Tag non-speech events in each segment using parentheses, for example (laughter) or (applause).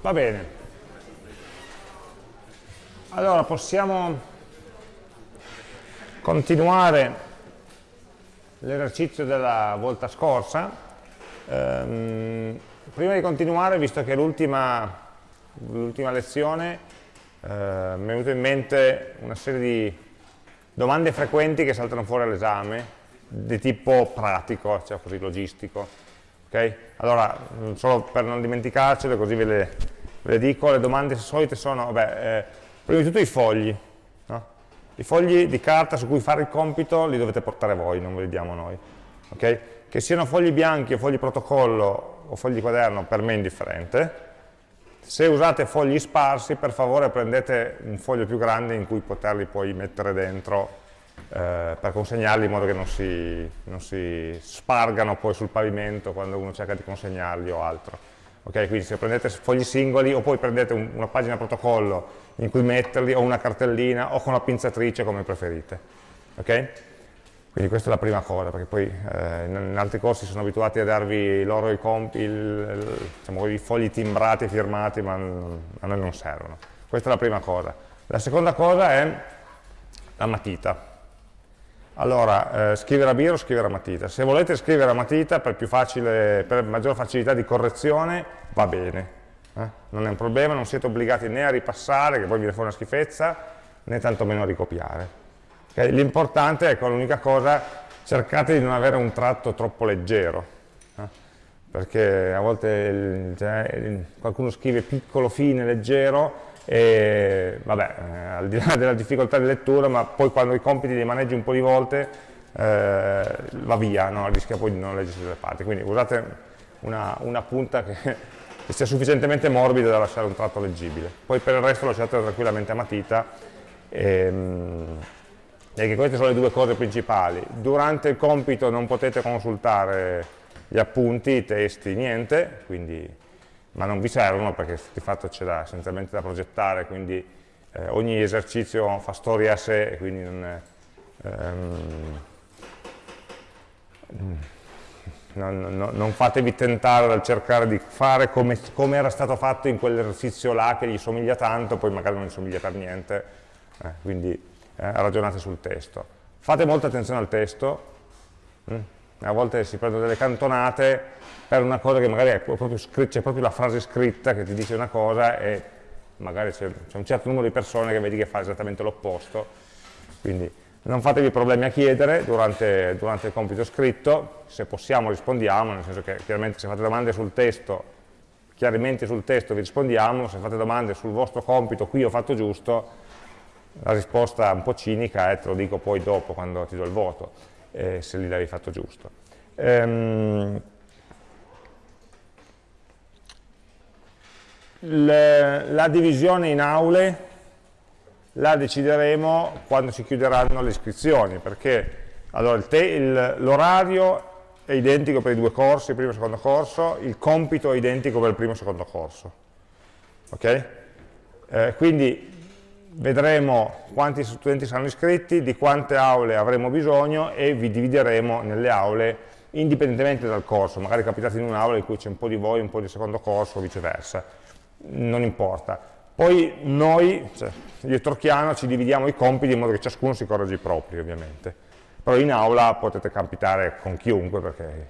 Va bene. Allora, possiamo continuare l'esercizio della volta scorsa. Ehm, prima di continuare, visto che l'ultima lezione eh, mi è venuta in mente una serie di domande frequenti che saltano fuori all'esame, di tipo pratico, cioè così logistico. Okay? Allora, mm, solo per non dimenticarcele, così ve le, ve le, dico, le domande solite sono, vabbè, eh, prima di tutto i fogli. No? I fogli di carta su cui fare il compito li dovete portare voi, non ve li diamo noi. Okay? Che siano fogli bianchi o fogli protocollo o fogli quaderno, per me è indifferente. Se usate fogli sparsi, per favore prendete un foglio più grande in cui poterli poi mettere dentro eh, per consegnarli in modo che non si, non si, spargano poi sul pavimento quando uno cerca di consegnarli o altro. Okay, quindi se prendete fogli singoli o poi prendete un, una pagina protocollo in cui metterli o una cartellina o con la pinzatrice come preferite. Okay? Quindi questa è la prima cosa, perché poi eh, in, altri corsi sono abituati a darvi loro i, il, diciamo, i fogli timbrati e firmati, ma a noi non servono. Questa è la prima cosa. La seconda cosa è la matita. Allora, eh, scrivere a biro o scrivere a matita. Se volete scrivere a matita per, facile, per maggior facilità di correzione, va bene. Eh? Non è un problema, non siete obbligati né a ripassare, che poi viene fuori una schifezza, né tantomeno a ricopiare. Okay? L'importante, ecco, l'unica cosa, cercate di non avere un tratto troppo leggero, eh? perché a volte il, cioè, qualcuno scrive piccolo, fine, leggero, e vabbè, eh, al di là della difficoltà di lettura, ma poi quando i compiti li maneggi un po' di volte eh, va via, no? rischia poi di non leggersi delle parti, quindi usate una, una punta che, che, sia sufficientemente morbida da lasciare un tratto leggibile, poi per il resto lasciate tranquillamente a matita ehm, e queste sono le due cose principali. Durante il compito non potete consultare gli appunti, i testi, niente, quindi ma non vi servono perché di fatto c'è essenzialmente da progettare, quindi eh, ogni esercizio fa storia a sé e quindi non, è, ehm, non, non, non, fatevi tentare dal cercare di fare come, come era stato fatto in quell'esercizio là che gli somiglia tanto, poi magari non gli somiglia per niente, eh, quindi eh, ragionate sul testo. Fate molta attenzione al testo? Mm? A volte si prendono delle cantonate per una cosa che magari c'è proprio la frase scritta che ti dice una cosa e magari c'è un certo numero di persone che vedi che fa esattamente l'opposto, quindi non fatevi problemi a chiedere durante, durante, il compito scritto, se possiamo rispondiamo, nel senso che chiaramente se fate domande sul testo, chiaramente sul testo vi rispondiamo, se fate domande sul vostro compito, qui ho fatto giusto, la risposta un po' cinica è te lo dico poi dopo quando ti do il voto, eh, se lì l'hai fatto giusto. Ehm, la divisione in aule la decideremo quando si chiuderanno le iscrizioni, perché allora, l'orario è identico per i due corsi, il primo e il secondo corso, il compito è identico per il primo e il secondo corso. Ok? Eh, quindi vedremo quanti studenti saranno iscritti, di quante aule avremo bisogno e vi divideremo nelle aule indipendentemente dal corso, magari capitate in un'aula in cui c'è un po' di voi, un po' di secondo corso o viceversa, non importa. Poi noi, cioè, io Torchiano, ci dividiamo i compiti in modo che ciascuno si corregge i propri ovviamente, però in aula potete capitare con chiunque perché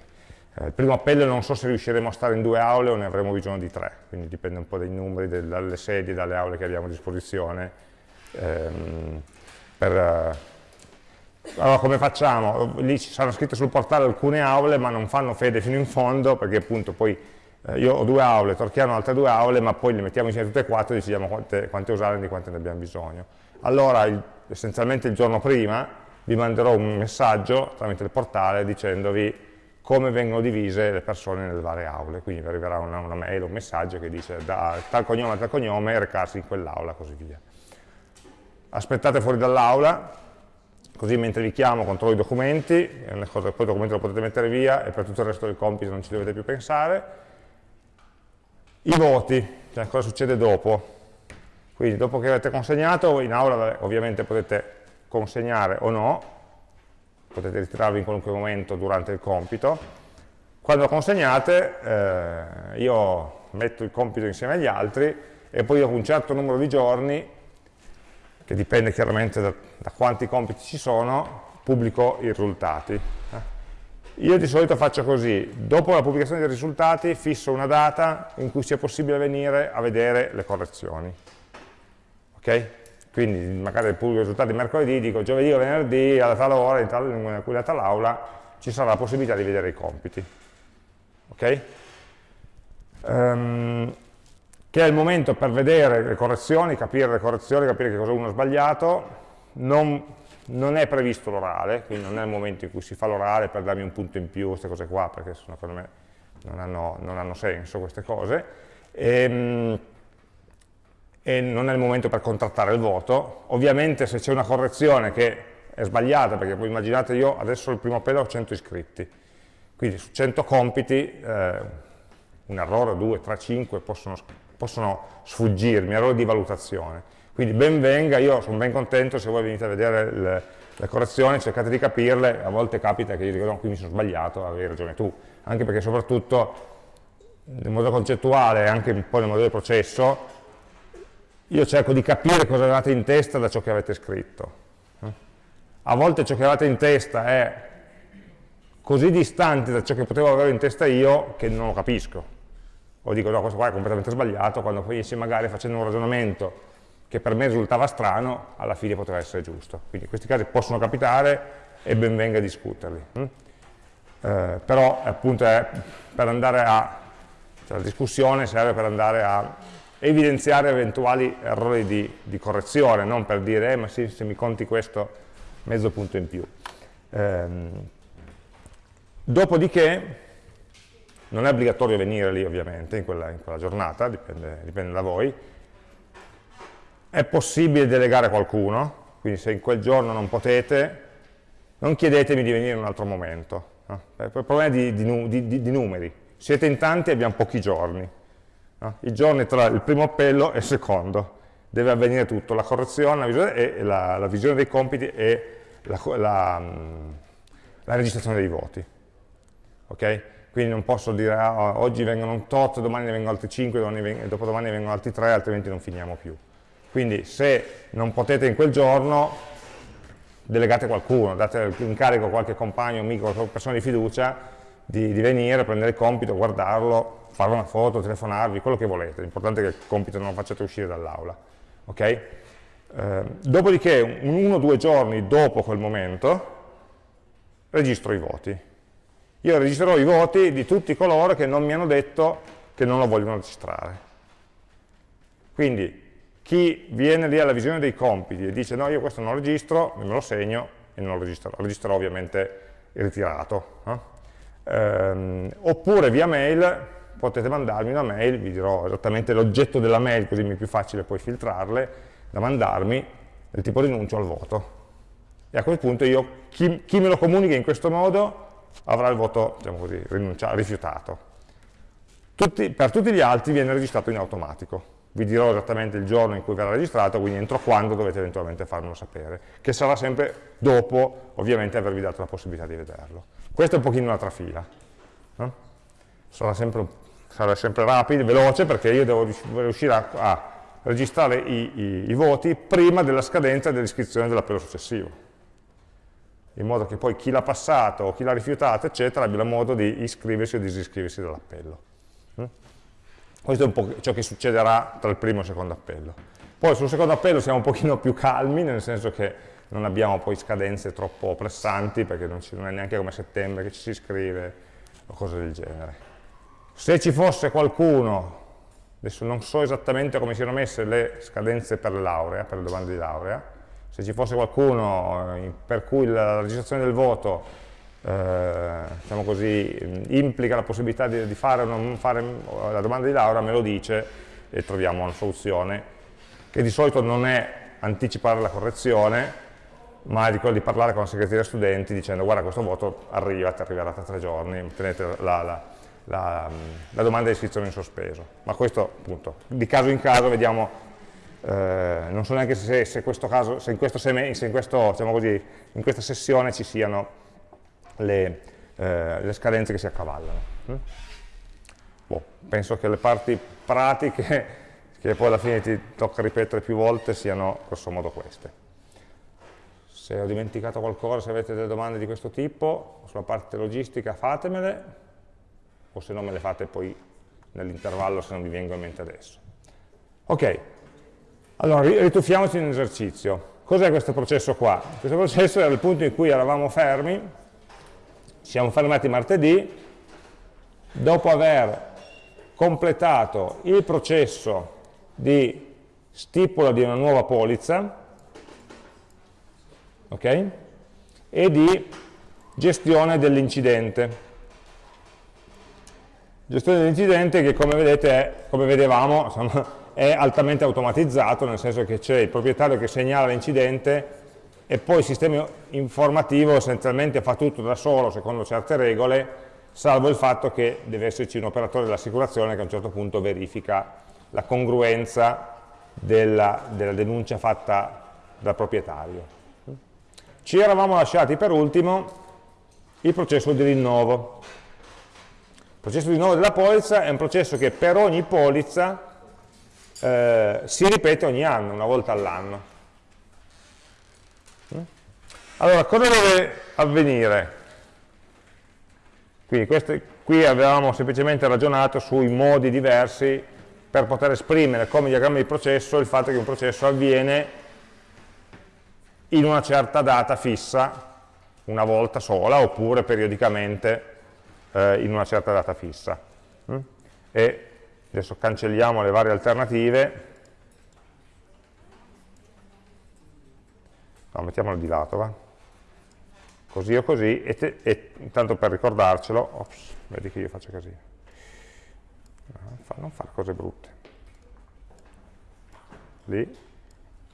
eh, il primo appello non so se riusciremo a stare in due aule o ne avremo bisogno di tre, quindi dipende un po' dai numeri, dalle sedie, dalle aule che abbiamo a disposizione ehm, per, eh, allora come facciamo? Lì ci saranno scritte sul portale alcune aule ma non fanno fede fino in fondo perché appunto poi eh, io ho due aule, Torchiano altre due aule ma poi le mettiamo insieme tutte e quattro e decidiamo quante, quante usare e di quante ne abbiamo bisogno. Allora il, essenzialmente il giorno prima vi manderò un messaggio tramite il portale dicendovi come vengono divise le persone nelle varie aule, quindi vi arriverà una, una mail, un messaggio che dice da tal cognome a tal cognome recarsi in quell'aula così via aspettate fuori dall'aula, così mentre vi chiamo controllo i documenti, poi il documento lo potete mettere via e per tutto il resto del compito non ci dovete più pensare. I voti, cioè cosa succede dopo. Quindi dopo che avete consegnato, in aula ovviamente potete consegnare o no, potete ritirarvi in qualunque momento durante il compito. Quando consegnate, eh, io metto il compito insieme agli altri e poi dopo un certo numero di giorni, che dipende chiaramente da, da quanti compiti ci sono, pubblico i risultati. Eh. Io di solito faccio così, dopo la pubblicazione dei risultati fisso una data in cui sia possibile venire a vedere le correzioni. Ok? Quindi magari pubblico i risultati mercoledì, dico giovedì o venerdì alla tal ora, in tal, in quella tal aula, ci sarà la possibilità di vedere i compiti. Ok? Um, che è il momento per vedere le correzioni, capire le correzioni, capire che cosa uno ha sbagliato, non non è previsto l'orale, quindi non è il momento in cui si fa l'orale per darmi un punto in più, queste cose qua, perché secondo me non hanno, non hanno senso queste cose, e, ehm, e, non è il momento per contrattare il voto. Ovviamente se c'è una correzione che è sbagliata, perché voi immaginate io adesso il primo appello ho 100 iscritti, quindi su 100 compiti eh, un errore, 2, 3, 5 possono, possono sfuggirmi, errori di valutazione quindi ben venga, io sono ben contento se voi venite a vedere le, le correzioni, cercate di capirle, a volte capita che io dico no, qui mi sono sbagliato, avevi ragione tu, anche perché soprattutto nel modo concettuale e anche un po' nel modello di processo, io cerco di capire cosa avevate in testa da ciò che avete scritto. A volte ciò che avete in testa è così distante da ciò che potevo avere in testa io che non lo capisco. O dico no, questo qua è completamente sbagliato, quando poi insieme magari facendo un ragionamento che per me risultava strano, alla fine poteva essere giusto. Quindi questi casi possono capitare e ben venga discuterli. Hm? Eh, però appunto è per andare a, cioè la discussione serve per andare a evidenziare eventuali errori di, di correzione, non per dire, eh, ma sì, se mi conti questo, mezzo punto in più. Eh, dopodiché, non è obbligatorio venire lì ovviamente in quella, in quella giornata, dipende, dipende da voi, è possibile delegare qualcuno, quindi se in quel giorno non potete, non chiedetemi di venire in un altro momento. No? Il problema è di, di, di, di, numeri. Siete in tanti e abbiamo pochi giorni. No? I giorni tra il primo appello e il secondo. Deve avvenire tutto, la correzione, la visione, e la, la visione dei compiti e la, la, la registrazione dei voti. Okay? Quindi non posso dire ah, oggi vengono un tot, domani ne vengono altri 5, domani, dopodomani ne vengono altri 3, altrimenti non finiamo più. Quindi se non potete in quel giorno, delegate qualcuno, date incarico a qualche compagno, amico, persona di fiducia di, di, venire, prendere il compito, guardarlo, fare una foto, telefonarvi, quello che volete. L'importante è che il compito non lo facciate uscire dall'aula. Okay? Eh, dopodiché, uno o due giorni dopo quel momento, registro i voti. Io registrerò i voti di tutti coloro che non mi hanno detto che non lo vogliono registrare. Quindi chi viene lì alla visione dei compiti e dice no io questo non lo registro, me lo segno e non lo registrerò, registrerò ovviamente ritirato. No? Ehm, oppure via mail potete mandarmi una mail, vi dirò esattamente l'oggetto della mail così mi è più facile poi filtrarle, da mandarmi del tipo rinuncio al voto. E a quel punto io, chi, chi me lo comunica in questo modo avrà il voto, diciamo così, rifiutato. Tutti, per tutti gli altri viene registrato in automatico vi dirò esattamente il giorno in cui verrà registrato, quindi entro quando dovete eventualmente farmelo sapere, che sarà sempre dopo, ovviamente, avervi dato la possibilità di vederlo. Questo è un pochino una trafila. No? Sarà, sempre, sarà, sempre, rapido, veloce, perché io devo riuscire a, a registrare i, i, i, voti prima della scadenza dell'iscrizione dell'appello successivo in modo che poi chi l'ha passato o chi l'ha rifiutato, eccetera, abbia modo di iscriversi o disiscriversi dall'appello. Questo è un po' ciò che succederà tra il primo e il secondo appello. Poi sul secondo appello siamo un pochino più calmi, nel senso che non abbiamo poi scadenze troppo pressanti, perché non, ci, non è neanche come settembre che ci si iscrive o cose del genere. Se ci fosse qualcuno, adesso non so esattamente come siano messe le scadenze per laurea, per le domande di laurea, se ci fosse qualcuno eh, per cui la registrazione del voto eh, diciamo così, implica la possibilità di, di fare o non fare la domanda di laurea, me lo dice e troviamo una soluzione che di solito non è anticipare la correzione, ma di quello di parlare con la segreteria studenti dicendo guarda questo voto arriva, ti arriverà tra tre giorni, tenete la, la, la, la domanda di iscrizione in sospeso. Ma questo appunto, di caso in caso vediamo, eh, non so neanche se, se, caso, se in, questo, se in, questo, diciamo così, in questa sessione ci siano le, eh, le scadenze che si accavallano. Mm? Boh. penso che le parti pratiche, (laughs) che poi alla fine ti tocca ripetere più volte, siano grosso modo queste. Se ho dimenticato qualcosa, se avete delle domande di questo tipo, sulla parte logistica fatemele, o se no me le fate poi nell'intervallo se non mi vengono in mente adesso. Ok, allora rituffiamoci in esercizio. Cos'è questo processo qua? Questo processo era il punto in cui eravamo fermi, siamo fermati martedì, dopo aver completato il processo di stipula di una nuova polizza okay? e di gestione dell'incidente. Gestione dell'incidente che come vedete, è, come vedevamo, insomma, è altamente automatizzato, nel senso che c'è il proprietario che segnala l'incidente e poi il sistema informativo essenzialmente fa tutto da solo secondo certe regole, salvo il fatto che deve esserci un operatore dell'assicurazione che a un certo punto verifica la congruenza della, della denuncia fatta dal proprietario. Ci eravamo lasciati per ultimo il processo di rinnovo. Il processo di rinnovo della polizza è un processo che per ogni polizza eh, si ripete ogni anno, una volta all'anno. Mm? Allora, cosa deve avvenire? Quindi queste, qui avevamo semplicemente ragionato sui modi diversi per poter esprimere come diagramma di processo il fatto che un processo avviene in una certa data fissa, una volta sola, oppure periodicamente eh, in una certa data fissa. Mm? E adesso cancelliamo le varie alternative, no, mettiamolo di lato, va? così o così, e, te, e intanto per ricordarcelo, ops, vedi che io faccio così, non fare cose brutte, lì,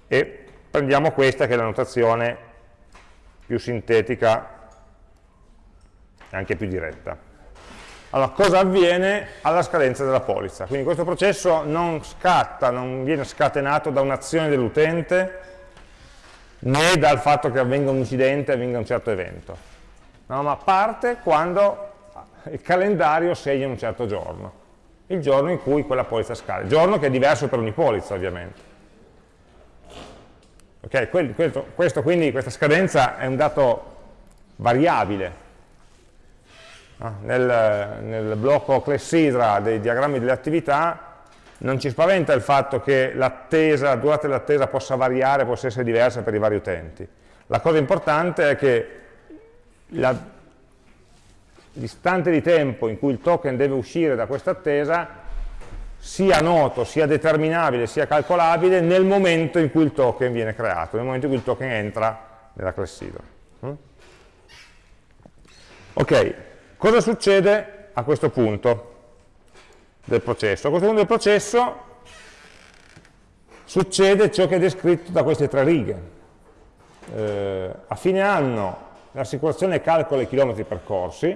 e prendiamo questa che è la notazione più sintetica e anche più diretta. Allora, cosa avviene alla scadenza della polizza? Quindi questo processo non scatta, non viene scatenato da un'azione dell'utente, né dal fatto che avvenga un incidente, avvenga un certo evento, no, ma parte quando il calendario segna un certo giorno, il giorno in cui quella polizza scade, giorno che è diverso per ogni polizza ovviamente. Okay, questo, questo, quindi, questa scadenza è un dato variabile, nel, nel blocco clessidra dei diagrammi delle attività non ci spaventa il fatto che la durata dell'attesa possa variare, possa essere diversa per i vari utenti. La cosa importante è che l'istante di tempo in cui il token deve uscire da questa attesa sia noto, sia determinabile, sia calcolabile nel momento in cui il token viene creato, nel momento in cui il token entra nella clessidra. Mm? Ok, Cosa succede a questo punto del processo? A questo punto del processo succede ciò che è descritto da queste tre righe. Eh, a fine anno l'assicurazione calcola i chilometri percorsi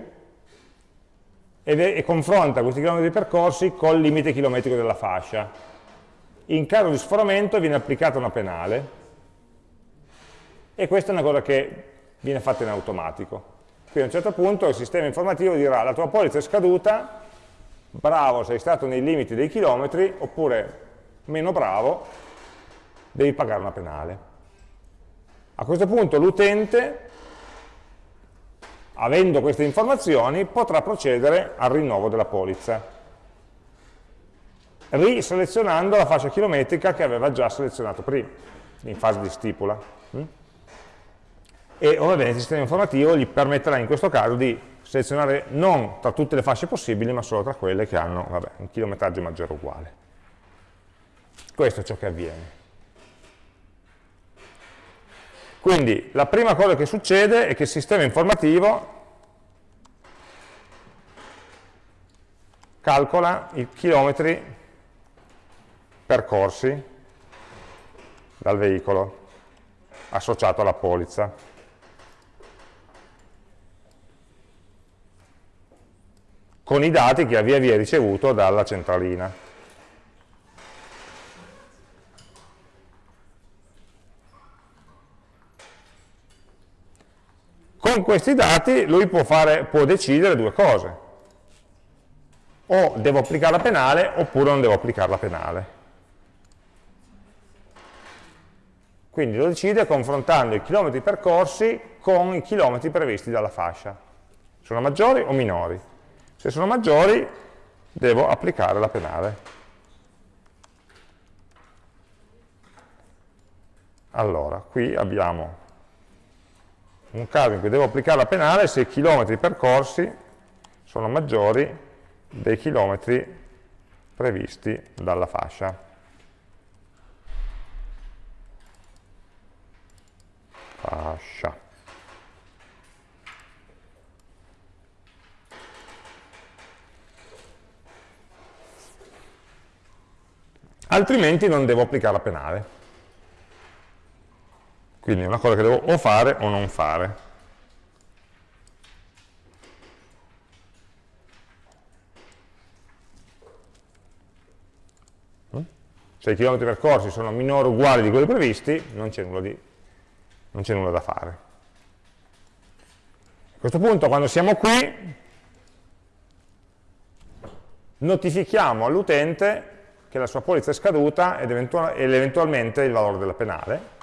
e, e confronta questi chilometri percorsi col limite chilometrico della fascia. In caso di sforamento viene applicata una penale e questa è una cosa che viene fatta in automatico. Quindi a un certo punto il sistema informativo dirà la tua polizza è scaduta, bravo sei stato nei limiti dei chilometri, oppure meno bravo, devi pagare una penale. A questo punto l'utente, avendo queste informazioni, potrà procedere al rinnovo della polizza, riselezionando la fascia chilometrica che aveva già selezionato prima, in fase di stipula e ovviamente il sistema informativo gli permetterà in questo caso di selezionare non tra tutte le fasce possibili, ma solo tra quelle che hanno vabbè, un chilometraggio maggiore o uguale. Questo è ciò che avviene. Quindi la prima cosa che succede è che il sistema informativo calcola i chilometri percorsi dal veicolo associato alla polizza. Con i dati che ha via via ricevuto dalla centralina. Con questi dati lui può, fare, può decidere due cose. o devo applicare la penale oppure non devo applicare la penale. Quindi lo decide confrontando i chilometri percorsi con i chilometri previsti dalla fascia. Sono maggiori o minori? Se sono maggiori devo applicare la penale. Allora, qui abbiamo un caso in cui devo applicare la penale se i chilometri percorsi sono maggiori dei chilometri previsti dalla fascia. Fascia. Altrimenti non devo applicare la penale. Quindi è una cosa che devo o fare o non fare. Mm? Se i chilometri percorsi sono minori o uguali di quelli previsti, non c'è nulla, nulla, da fare. A questo punto, quando siamo qui, notifichiamo all'utente che la sua polizza è scaduta ed, eventualmente il valore della penale,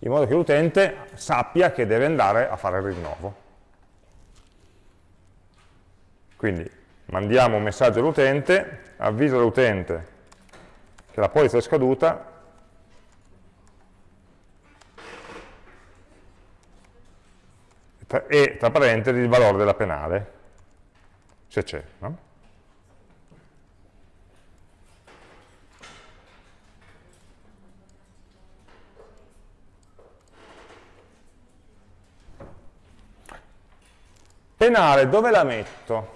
in modo che l'utente sappia che deve andare a fare il rinnovo. Quindi mandiamo un messaggio all'utente, avvisa l'utente che la polizza è scaduta e tra parentesi il valore della penale, se c'è. No? Penale, dove la metto?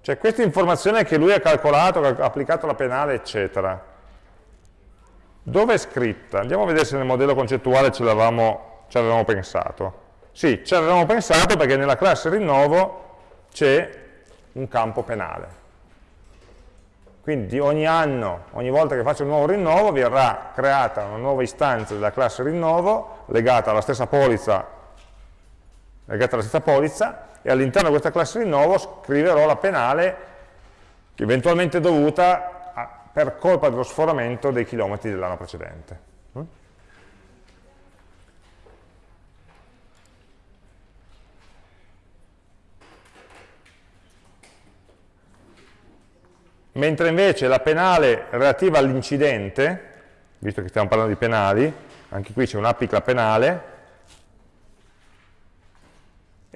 Cioè questa informazione che lui ha calcolato, che ha applicato la penale, eccetera. Dove è scritta? Andiamo a vedere se nel modello concettuale ce l'avevamo pensato. Sì, ci avevamo pensato perché nella classe rinnovo c'è un campo penale. Quindi ogni anno, ogni volta che faccio un nuovo rinnovo, verrà creata una nuova istanza della classe rinnovo legata alla stessa polizza legata alla stessa polizza e all'interno di questa classe rinnovo scriverò la penale eventualmente dovuta a, per colpa dello sforamento dei chilometri dell'anno precedente. Mm? Mentre invece la penale relativa all'incidente, visto che stiamo parlando di penali, anche qui c'è un'applica penale,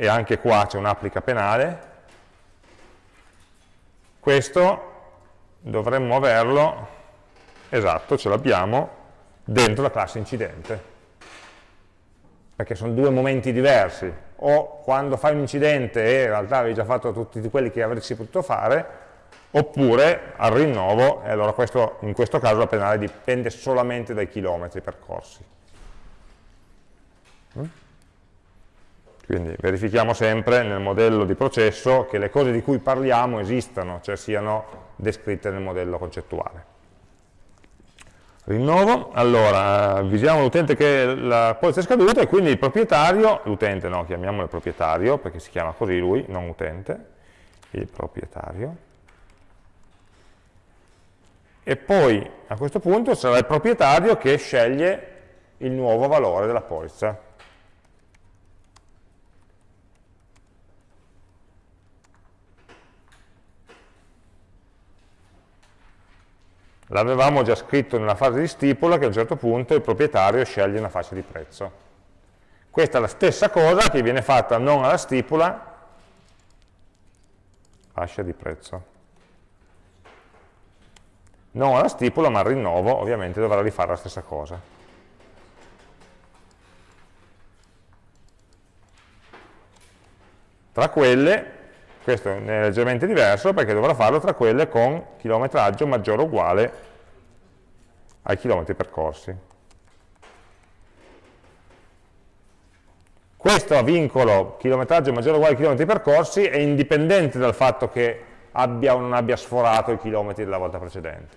e anche qua c'è un'applica penale, questo dovremmo averlo, esatto, ce l'abbiamo, dentro la classe incidente, perché sono due momenti diversi, o quando fai un incidente e in realtà avevi già fatto tutti quelli che avresti potuto fare, oppure al rinnovo, e allora questo, in questo caso la penale dipende solamente dai chilometri percorsi. Quindi verifichiamo sempre nel modello di processo che le cose di cui parliamo esistano, cioè siano descritte nel modello concettuale. Rinnovo, allora avvisiamo l'utente che la polizza è scaduta e quindi il proprietario, l'utente no, chiamiamolo il proprietario perché si chiama così lui, non utente, il proprietario, e poi a questo punto sarà il proprietario che sceglie il nuovo valore della polizza L'avevamo già scritto nella fase di stipula che a un certo punto il proprietario sceglie una fascia di prezzo. Questa è la stessa cosa che viene fatta non alla stipula, fascia di prezzo. Non alla stipula, ma al rinnovo, ovviamente dovrà rifare la stessa cosa. Tra quelle questo è leggermente diverso perché dovrà farlo tra quelle con chilometraggio maggiore o uguale ai chilometri percorsi. Questo vincolo chilometraggio maggiore o uguale ai chilometri percorsi è indipendente dal fatto che abbia o non abbia sforato i chilometri della volta precedente.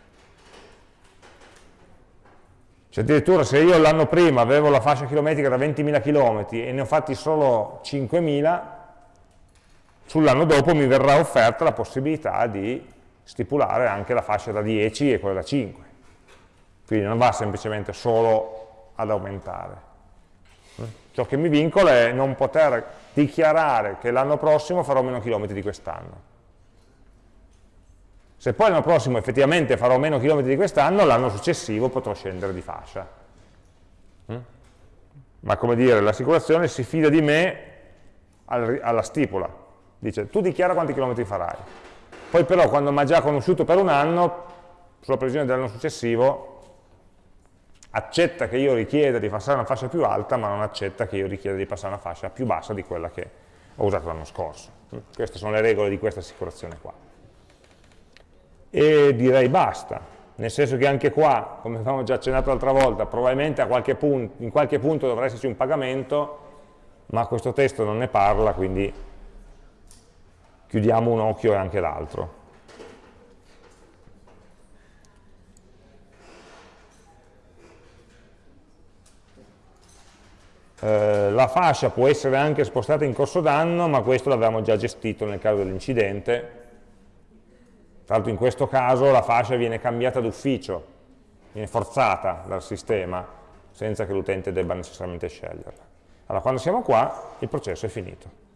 Cioè addirittura se io l'anno prima avevo la fascia chilometrica da 20.000 km e ne ho fatti solo 5.000, sull'anno dopo mi verrà offerta la possibilità di stipulare anche la fascia da 10 e quella da 5. Quindi non va semplicemente solo ad aumentare. Ciò che mi vincola è non poter dichiarare che l'anno prossimo farò meno chilometri di quest'anno. Se poi l'anno prossimo effettivamente farò meno chilometri di quest'anno, l'anno successivo potrò scendere di fascia. Mm? Ma come dire, l'assicurazione si fida di me alla stipula. Dice, tu dichiara quanti chilometri farai. Poi però quando mi ha già conosciuto per un anno, sulla previsione dell'anno successivo, accetta che io richieda di passare una fascia più alta, ma non accetta che io richieda di passare una fascia più bassa di quella che ho usato l'anno scorso. Queste sono le regole di questa assicurazione qua e direi basta, nel senso che anche qua, come avevamo già accennato l'altra volta, probabilmente qualche punto, in qualche punto dovrà esserci un pagamento, ma questo testo non ne parla, quindi chiudiamo un occhio e anche l'altro. Eh, la fascia può essere anche spostata in corso d'anno, ma questo l'avevamo già gestito nel caso dell'incidente, tra l'altro in questo caso la fascia viene cambiata d'ufficio, viene forzata dal sistema, senza che l'utente debba necessariamente sceglierla. Allora quando siamo qua il processo è finito.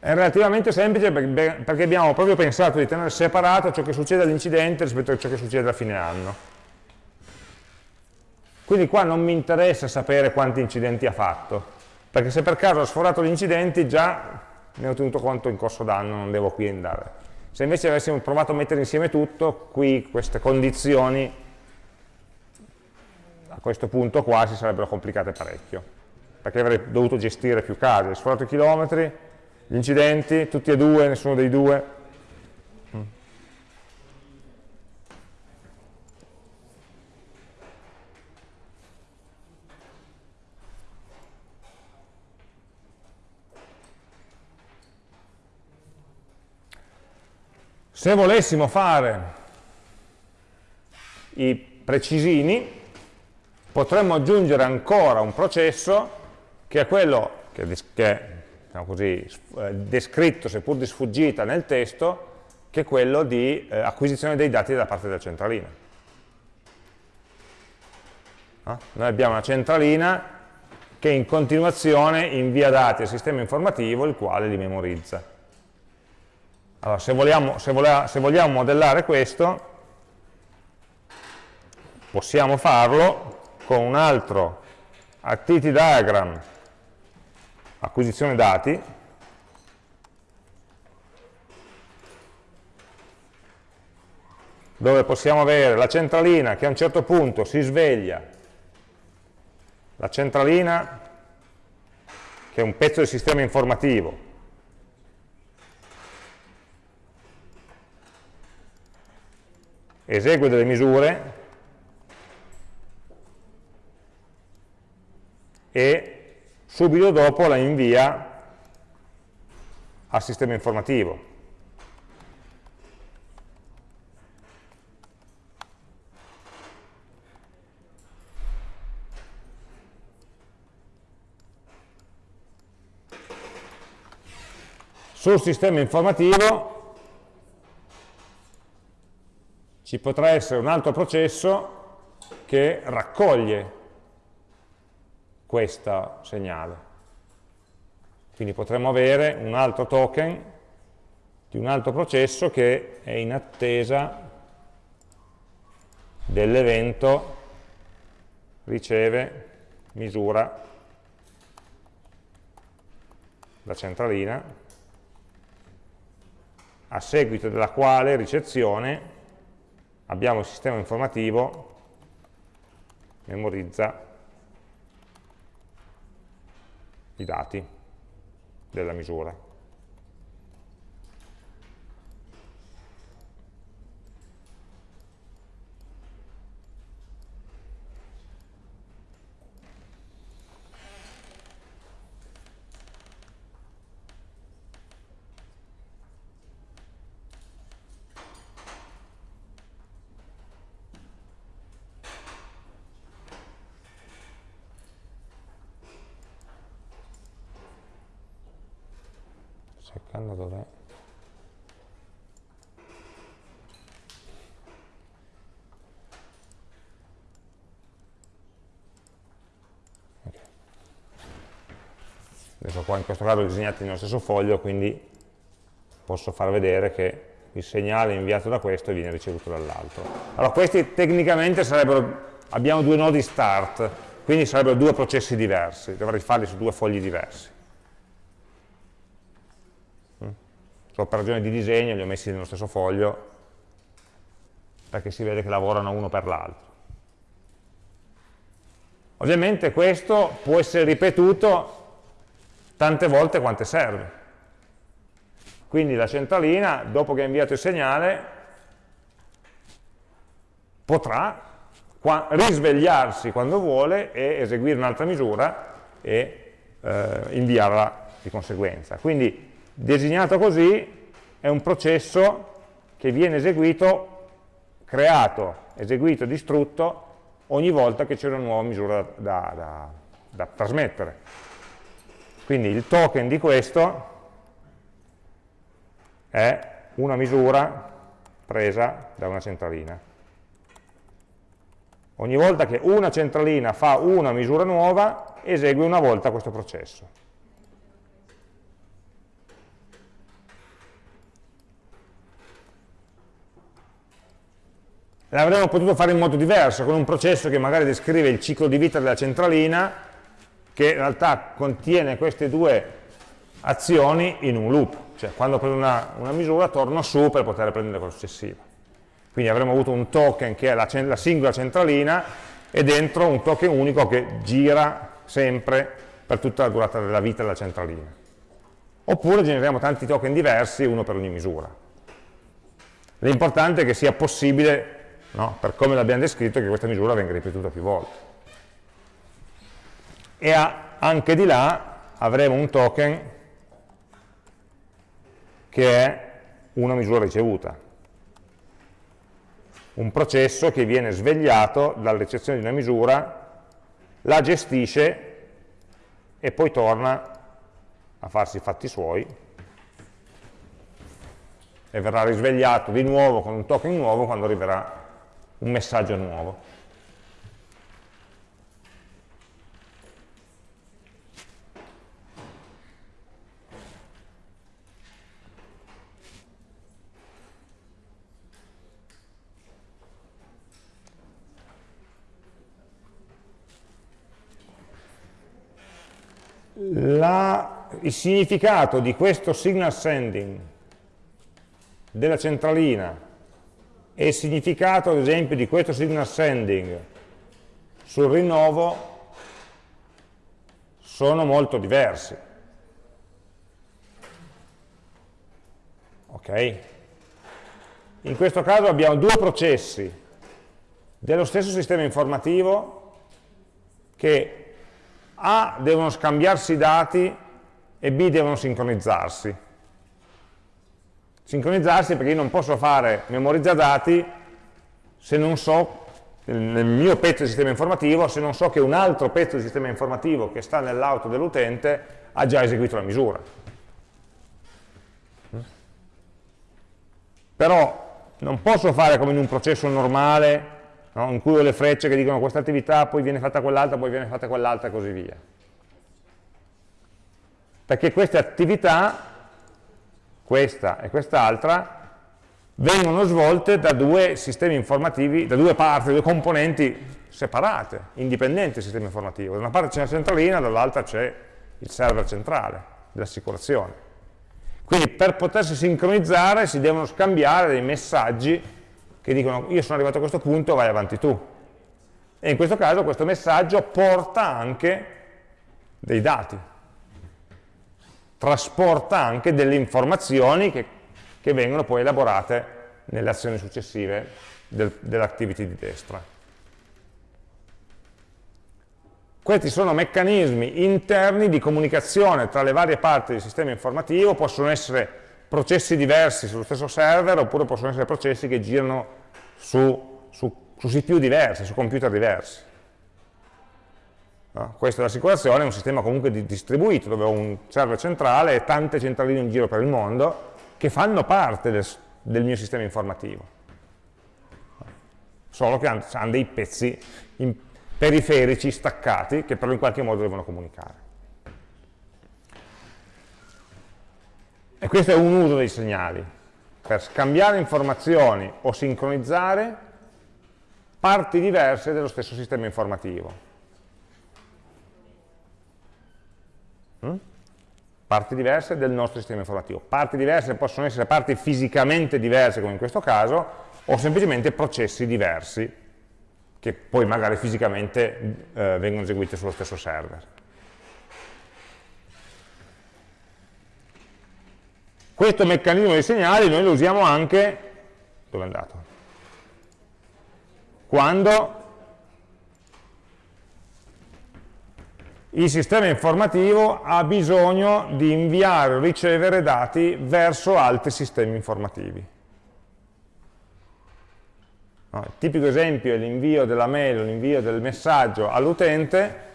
È relativamente semplice perché abbiamo proprio pensato di tenere separato ciò che succede all'incidente rispetto a ciò che succede a fine anno. Quindi qua non mi interessa sapere quanti incidenti ha fatto, perché se per caso ha sforato gli incidenti già ne ho tenuto conto in corso d'anno, non devo qui andare. Se invece avessimo provato a mettere insieme tutto, qui queste condizioni a questo punto qua si sarebbero complicate parecchio, perché avrei dovuto gestire più casi, sforato i chilometri, gli incidenti, tutti e due, nessuno dei due, Se volessimo fare i precisini, potremmo aggiungere ancora un processo che è quello che, è diciamo così, eh, descritto, seppur di sfuggita nel testo, che è quello di eh, acquisizione dei dati da parte della centralina. No? Noi abbiamo una centralina che in continuazione invia dati al sistema informativo, il quale li memorizza. Allora, se vogliamo, se, volea, se vogliamo modellare questo, possiamo farlo con un altro activity diagram, acquisizione dati, dove possiamo avere la centralina che a un certo punto si sveglia, la centralina che è un pezzo del sistema informativo, esegue delle misure. E subito dopo la invia al sistema informativo. Sul sistema informativo ci potrà essere un altro processo che raccoglie questo segnale. Quindi potremmo avere un altro token di un altro processo che è in attesa dell'evento riceve, misura la centralina, a seguito della quale ricezione abbiamo il sistema informativo memorizza i dati della misura. Qua in questo caso disegnati nello stesso foglio quindi posso far vedere che il segnale inviato da questo viene ricevuto dall'altro. Allora questi tecnicamente sarebbero abbiamo due nodi start quindi sarebbero due processi diversi. Dovrei farli su due fogli diversi. Mm? solo per ragione di disegno li ho messi nello stesso foglio perché si vede che lavorano uno per l'altro. Ovviamente questo può essere ripetuto tante volte quante serve. Quindi la centralina, dopo che ha inviato il segnale, potrà risvegliarsi quando vuole e eseguire un'altra misura e eh, inviarla di conseguenza. Quindi designato così è un processo che viene eseguito, creato, eseguito, distrutto ogni volta che c'è una nuova misura da, da, da trasmettere. Quindi il token di questo è una misura presa da una centralina. Ogni volta che una centralina fa una misura nuova, esegue una volta questo processo. L'avremmo potuto fare in modo diverso, con un processo che magari descrive il ciclo di vita della centralina che in realtà contiene queste due azioni in un loop, cioè quando prendo una, una misura torno su per poter prendere quella successiva. Quindi avremo avuto un token che è la, la singola centralina e dentro un token unico che gira sempre per tutta la durata della vita della centralina. Oppure generiamo tanti token diversi, uno per ogni misura. L'importante è che sia possibile, no, per come l'abbiamo descritto, che questa misura venga ripetuta più volte e anche di là avremo un token che è una misura ricevuta, un processo che viene svegliato dalla ricezione di una misura, la gestisce e poi torna a farsi i fatti suoi e verrà risvegliato di nuovo con un token nuovo quando arriverà un messaggio nuovo. La, il significato di questo signal sending della centralina e il significato, ad esempio, di questo signal sending sul rinnovo sono molto diversi. Ok? In questo caso abbiamo due processi dello stesso sistema informativo che a devono scambiarsi i dati e B devono sincronizzarsi. Sincronizzarsi perché io non posso fare memorizza dati se non so, nel mio pezzo di sistema informativo, se non so che un altro pezzo di sistema informativo che sta nell'auto dell'utente ha già eseguito la misura. Però non posso fare come in un processo normale no? in cui ho le frecce che dicono questa attività, poi viene fatta quell'altra, poi viene fatta quell'altra e così via. Perché queste attività, questa e quest'altra, vengono svolte da due sistemi informativi, da due parti, due componenti separate, indipendenti del sistema informativo. Da una parte c'è la centralina, dall'altra c'è il server centrale dell'assicurazione. Quindi per potersi sincronizzare si devono scambiare dei messaggi che dicono io sono arrivato a questo punto, vai avanti tu. E in questo caso questo messaggio porta anche dei dati, trasporta anche delle informazioni che, che vengono poi elaborate nelle azioni successive del, dell'activity di destra. Questi sono meccanismi interni di comunicazione tra le varie parti del sistema informativo, possono essere processi diversi sullo stesso server oppure possono essere processi che girano su, su, su CPU diversi, su computer diversi. No? Questa è l'assicurazione, è un sistema comunque distribuito, dove ho un server centrale e tante centraline in giro per il mondo che fanno parte del, del mio sistema informativo. Solo che hanno dei pezzi periferici staccati che però in qualche modo devono comunicare. E questo è un uso dei segnali, per scambiare informazioni o sincronizzare parti diverse dello stesso sistema informativo. Mm? Parti diverse del nostro sistema informativo. Parti diverse possono essere parti fisicamente diverse, come in questo caso, o semplicemente processi diversi, che poi magari fisicamente eh, vengono eseguiti sullo stesso server. Questo meccanismo di segnali noi lo usiamo anche, dove è andato? Quando il sistema informativo ha bisogno di inviare o ricevere dati verso altri sistemi informativi. No, il tipico esempio è l'invio della mail l'invio del messaggio all'utente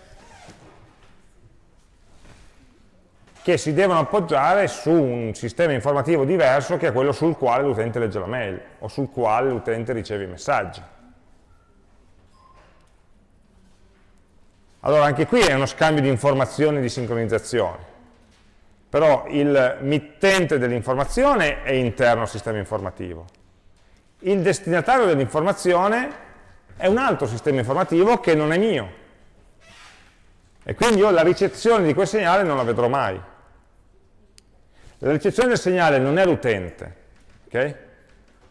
che si devono appoggiare su un sistema informativo diverso che è quello sul quale l'utente legge la mail o sul quale l'utente riceve i messaggi. Allora anche qui è uno scambio di informazioni e di sincronizzazione, però il mittente dell'informazione è interno al sistema informativo. Il destinatario dell'informazione è un altro sistema informativo che non è mio. E quindi io la ricezione di quel segnale non la vedrò mai. La ricezione del segnale non è l'utente, ok?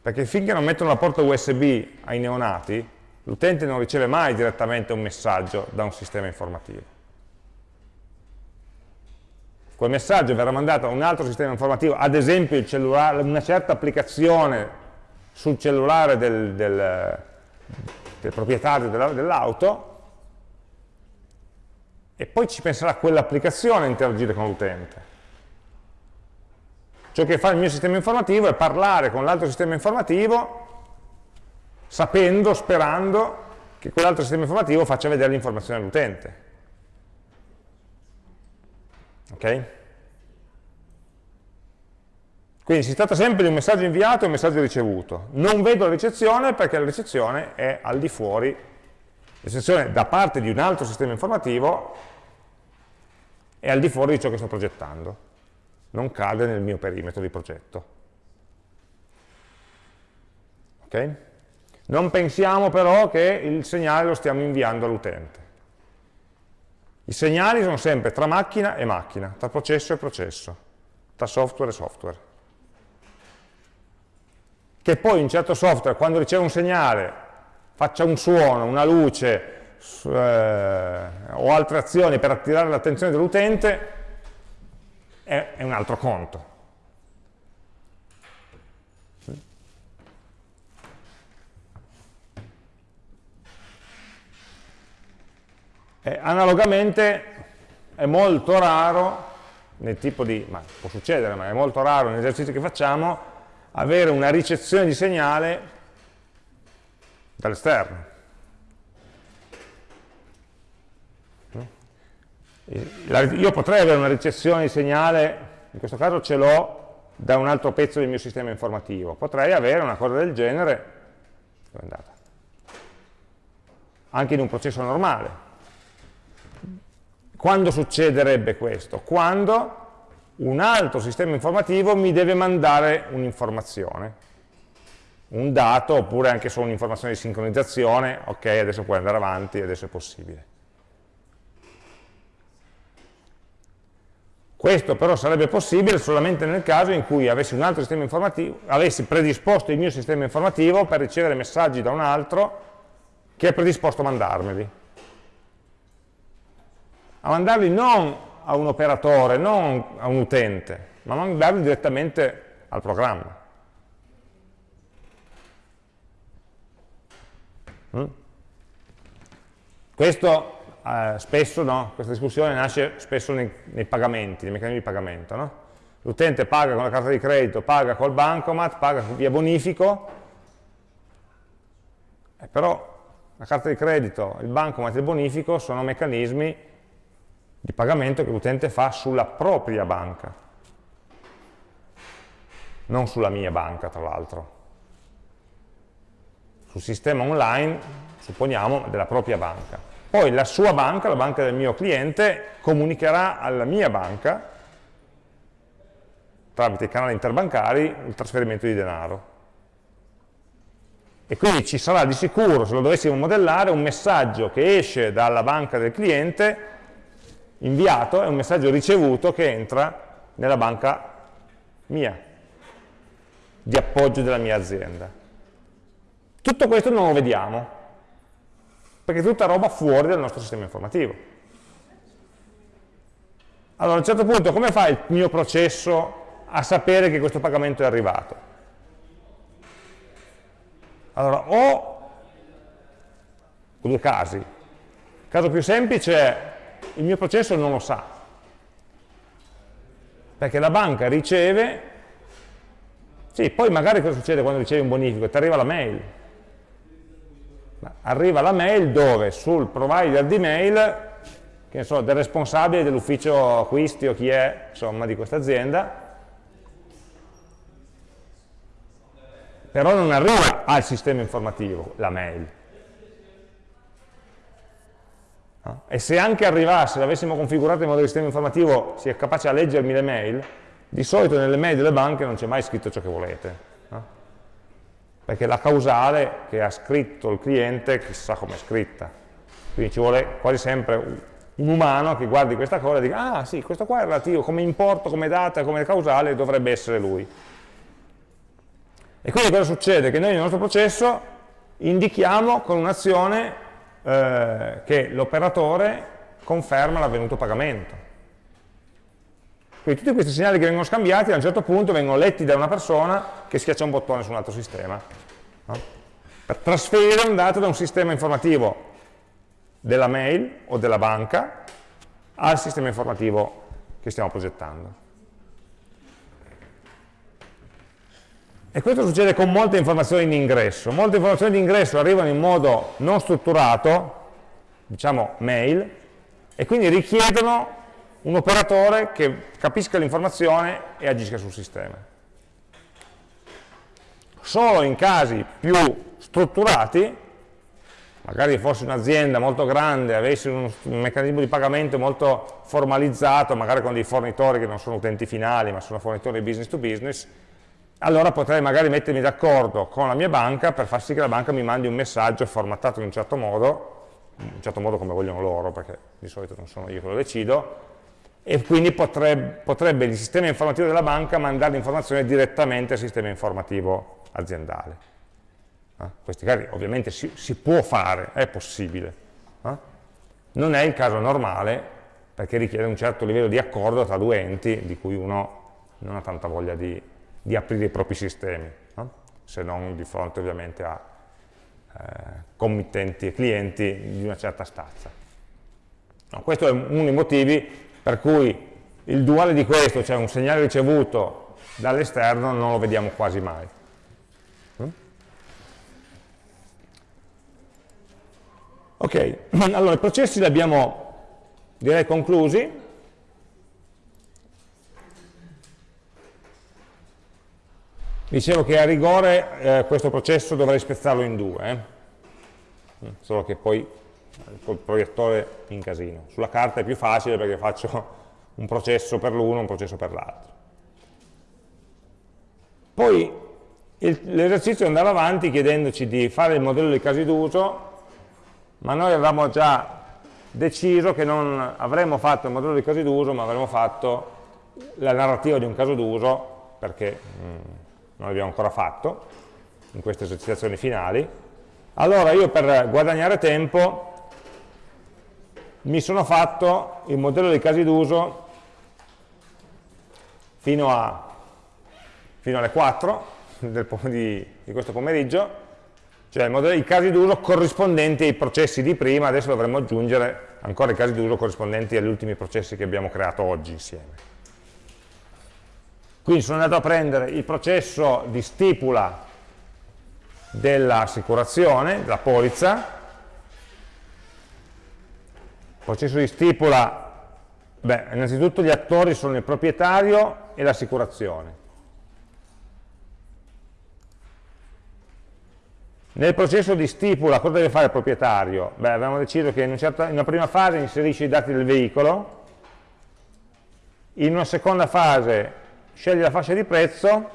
Perché finché non mettono la porta USB ai neonati, l'utente non riceve mai direttamente un messaggio da un sistema informativo. Quel messaggio verrà mandato a un altro sistema informativo, ad esempio una certa applicazione sul cellulare del, del, del proprietario dell'auto e poi ci penserà quell'applicazione a interagire con l'utente. Ciò che fa il mio sistema informativo è parlare con l'altro sistema informativo sapendo, sperando che quell'altro sistema informativo faccia vedere l'informazione all'utente. Ok? Quindi si tratta sempre di un messaggio inviato e un messaggio ricevuto. Non vedo la ricezione perché la ricezione è al di fuori, ricezione da parte di un altro sistema informativo è al di fuori di ciò che sto progettando, non cade nel mio perimetro di progetto. Okay? Non pensiamo però che il segnale lo stiamo inviando all'utente. I segnali sono sempre tra macchina e macchina, tra processo e processo, tra software e software. Che poi un certo software, quando riceve un segnale, faccia un suono, una luce eh, o altre azioni per attirare l'attenzione dell'utente, è, è un altro conto. Eh, analogamente è molto raro, nel tipo di, ma può succedere, ma è molto raro nell'esercizio che facciamo, avere una ricezione di segnale dall'esterno. Io potrei avere una ricezione di segnale, in questo caso ce l'ho da un altro pezzo del mio sistema informativo, potrei avere una cosa del genere, anche in un processo normale, quando succederebbe questo? Quando un altro sistema informativo mi deve mandare un'informazione, un dato oppure anche solo un'informazione di sincronizzazione, ok adesso puoi andare avanti, adesso è possibile. Questo però sarebbe possibile solamente nel caso in cui avessi avessi predisposto il mio sistema informativo per ricevere messaggi da un altro che è predisposto a mandarmeli a mandarli non a un operatore, non a un utente, ma a mandarli direttamente al programma. Mm? Questo eh, spesso, no? questa discussione nasce spesso nei, nei pagamenti, nei meccanismi di pagamento. No? L'utente paga con la carta di credito, paga col bancomat, paga via bonifico, eh, però la carta di credito, il bancomat e il bonifico sono meccanismi di pagamento che l'utente fa sulla propria banca, non sulla mia banca tra l'altro. Sul sistema online, supponiamo, della propria banca. Poi la sua banca, la banca del mio cliente, comunicherà alla mia banca, tramite i canali interbancari, il trasferimento di denaro. E quindi ci sarà di sicuro, se lo dovessimo modellare, un messaggio che esce dalla banca del cliente, inviato, e un messaggio ricevuto che entra nella banca mia, di appoggio della mia azienda. Tutto questo non lo vediamo, perché è tutta roba fuori dal nostro sistema informativo. Allora a un certo punto come fa il mio processo a sapere che questo pagamento è arrivato? Allora, o due casi. Il caso più semplice è il mio processo non lo sa, perché la banca riceve, sì, poi magari cosa succede quando ricevi un bonifico? Ti arriva la mail. Arriva la mail dove? Sul provider di mail, che so, del responsabile dell'ufficio acquisti o chi è, insomma, di questa azienda, però non arriva al sistema informativo la mail. No? E se anche arrivasse, l'avessimo configurato in modo che il sistema informativo sia capace a leggermi le mail, di solito nelle mail delle banche non c'è mai scritto ciò che volete. Perché la causale che ha scritto il cliente chissà come è scritta. Quindi ci vuole quasi sempre un umano che guardi questa cosa e dica ah sì, questo qua è relativo, come importo, come data, come causale dovrebbe essere lui. E quindi cosa succede? Che noi nel nostro processo indichiamo con un'azione eh, che l'operatore conferma l'avvenuto pagamento. Quindi tutti questi segnali che vengono scambiati a un certo punto vengono letti da una persona che schiaccia un bottone su un altro sistema. No? Per trasferire un dato da un sistema informativo della mail o della banca al sistema informativo che stiamo progettando. E questo succede con molte informazioni in ingresso. Molte informazioni di ingresso arrivano in modo non strutturato, diciamo mail, e quindi richiedono un operatore che capisca l'informazione e agisca sul sistema. Solo in casi più strutturati, magari fosse un'azienda molto grande, avesse un, un meccanismo di pagamento molto formalizzato, magari con dei fornitori che non sono utenti finali, ma sono fornitori business to business, allora potrei magari mettermi d'accordo con la mia banca per far sì che la banca mi mandi un messaggio formattato in un certo modo, in un certo modo come vogliono loro, perché di solito non sono io che lo decido, e quindi potrebbe, potrebbe il sistema informativo della banca mandare l'informazione direttamente al sistema informativo aziendale. Eh? Questi casi ovviamente si, si, può fare, è possibile. Eh? Non è il caso normale, perché richiede un certo livello di accordo tra due enti di cui uno non ha tanta voglia di, di aprire i propri sistemi, no? se non di fronte ovviamente a eh, committenti e clienti di una certa stazza. No, questo è uno dei motivi per cui il duale di questo, cioè un segnale ricevuto dall'esterno, non lo vediamo quasi mai. Mm? Ok, (clears throat) allora i processi li abbiamo direi conclusi, Dicevo che a rigore eh, questo processo dovrei spezzarlo in due, eh? solo che poi col proiettore in casino. Sulla carta è più facile perché faccio un processo per l'uno e un processo per l'altro. Poi l'esercizio è andare avanti chiedendoci di fare il modello dei casi d'uso, ma noi avevamo già deciso che non avremmo fatto il modello dei casi d'uso, ma avremmo fatto la narrativa di un caso d'uso, perché mh, mm, non l'abbiamo ancora fatto in queste esercitazioni finali, allora io per guadagnare tempo mi sono fatto il modello dei casi d'uso fino, fino, alle 4 del, di, di, questo pomeriggio, cioè modello, i casi d'uso corrispondenti ai processi di prima, adesso dovremmo aggiungere ancora i casi d'uso corrispondenti agli ultimi processi che abbiamo creato oggi insieme. Quindi sono andato a prendere il processo di stipula dell'assicurazione, della polizza, processo di stipula, beh, innanzitutto gli attori sono il proprietario e l'assicurazione. Nel processo di stipula cosa deve fare il proprietario? Beh, abbiamo deciso che in, un certo, in una prima fase inserisce i dati del veicolo, in una seconda fase sceglie la fascia di prezzo,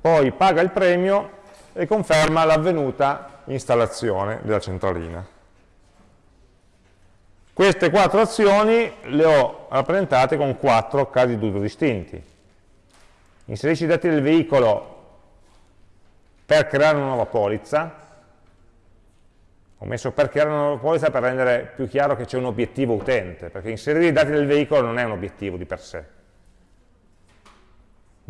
poi paga il premio e conferma l'avvenuta installazione della centralina. Queste quattro azioni le ho rappresentate con quattro casi d'uso distinti. Inserisci i dati del veicolo per creare una nuova polizza, ho messo per creare una nuova polizza per rendere più chiaro che c'è un obiettivo utente, perché inserire i dati del veicolo non è un obiettivo di per sé.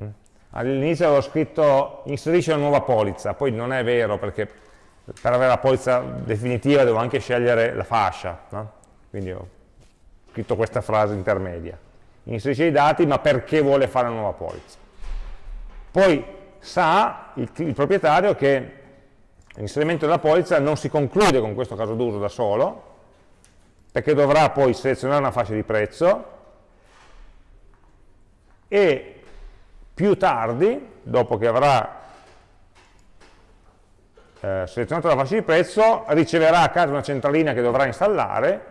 Mm? All'inizio avevo scritto inserisci una nuova polizza, poi non è vero perché per avere la polizza definitiva devo anche scegliere la fascia, no? Quindi ho scritto questa frase intermedia. Inserisce i dati ma perché vuole fare una nuova polizza. Poi sa il, il proprietario che l'inserimento della polizza non si conclude con questo caso d'uso da solo, perché dovrà poi selezionare una fascia di prezzo e più tardi, dopo che avrà eh, selezionato la fascia di prezzo, riceverà a casa una centralina che dovrà installare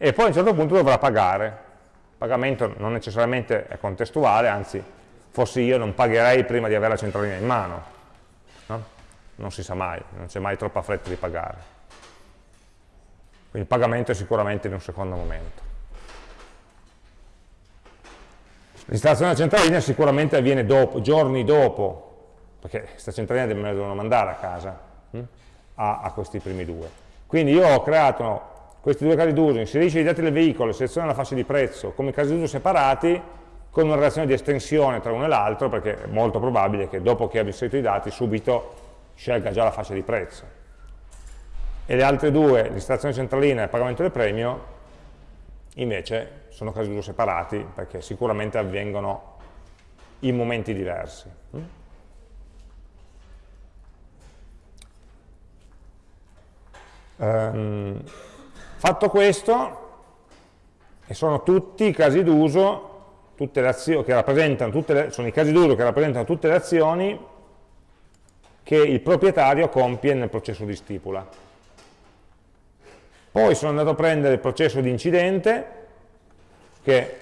e poi a un certo punto dovrà pagare. Il pagamento non necessariamente è contestuale, anzi, fossi io non pagherei prima di avere la centralina in mano. No? Non si sa mai, non c'è mai troppa fretta di pagare. Quindi il pagamento è sicuramente in un secondo momento. L'installazione della centralina sicuramente avviene dopo, giorni dopo, perché questa centralina me la devono mandare a casa, hm? a, a questi primi due. Quindi io ho creato questi due casi d'uso, inserisce i dati del veicolo, seleziona la fascia di prezzo come casi d'uso separati, con una relazione di estensione tra uno e l'altro, perché è molto probabile che dopo che abbia inserito i dati subito scelga già la fascia di prezzo. E le altre due, l'installazione centralina e il pagamento del premio, invece sono casi d'uso separati, perché sicuramente avvengono in momenti diversi. Um, Fatto questo, e sono tutti i casi d'uso, tutte le azioni che rappresentano, tutte le, sono i casi d'uso che rappresentano tutte le azioni che il proprietario compie nel processo di stipula. Poi sono andato a prendere il processo di incidente, che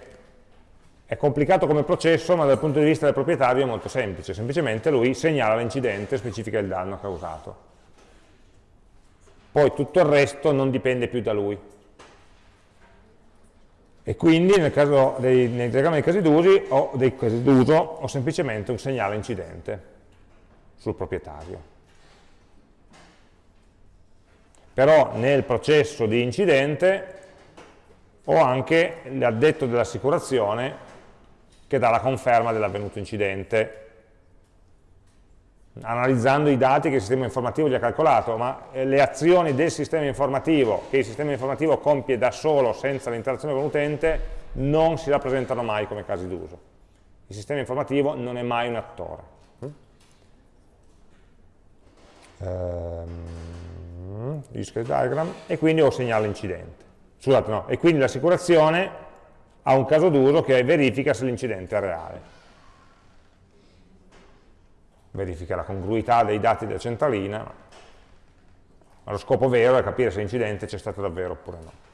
è complicato come processo, ma dal punto di vista del proprietario è molto semplice, semplicemente lui segnala l'incidente e specifica il danno causato poi tutto il resto non dipende più da lui. E quindi nel, caso dei, nel diagramma dei casi d'uso ho, ho semplicemente un segnale incidente sul proprietario. Però nel processo di incidente ho anche l'addetto dell'assicurazione che dà la conferma dell'avvenuto incidente analizzando i dati che il sistema informativo gli ha calcolato, ma eh, le azioni del sistema informativo, che il sistema informativo compie da solo senza l'interazione con l'utente, non si rappresentano mai come casi d'uso. Il sistema informativo non è mai un attore. Um, diagram, e quindi ho segnale incidente. Scusate, no, e quindi l'assicurazione ha un caso d'uso che verifica se l'incidente è reale verifica la congruità dei dati della centralina, ma lo scopo vero è capire se l'incidente c'è stato davvero oppure no.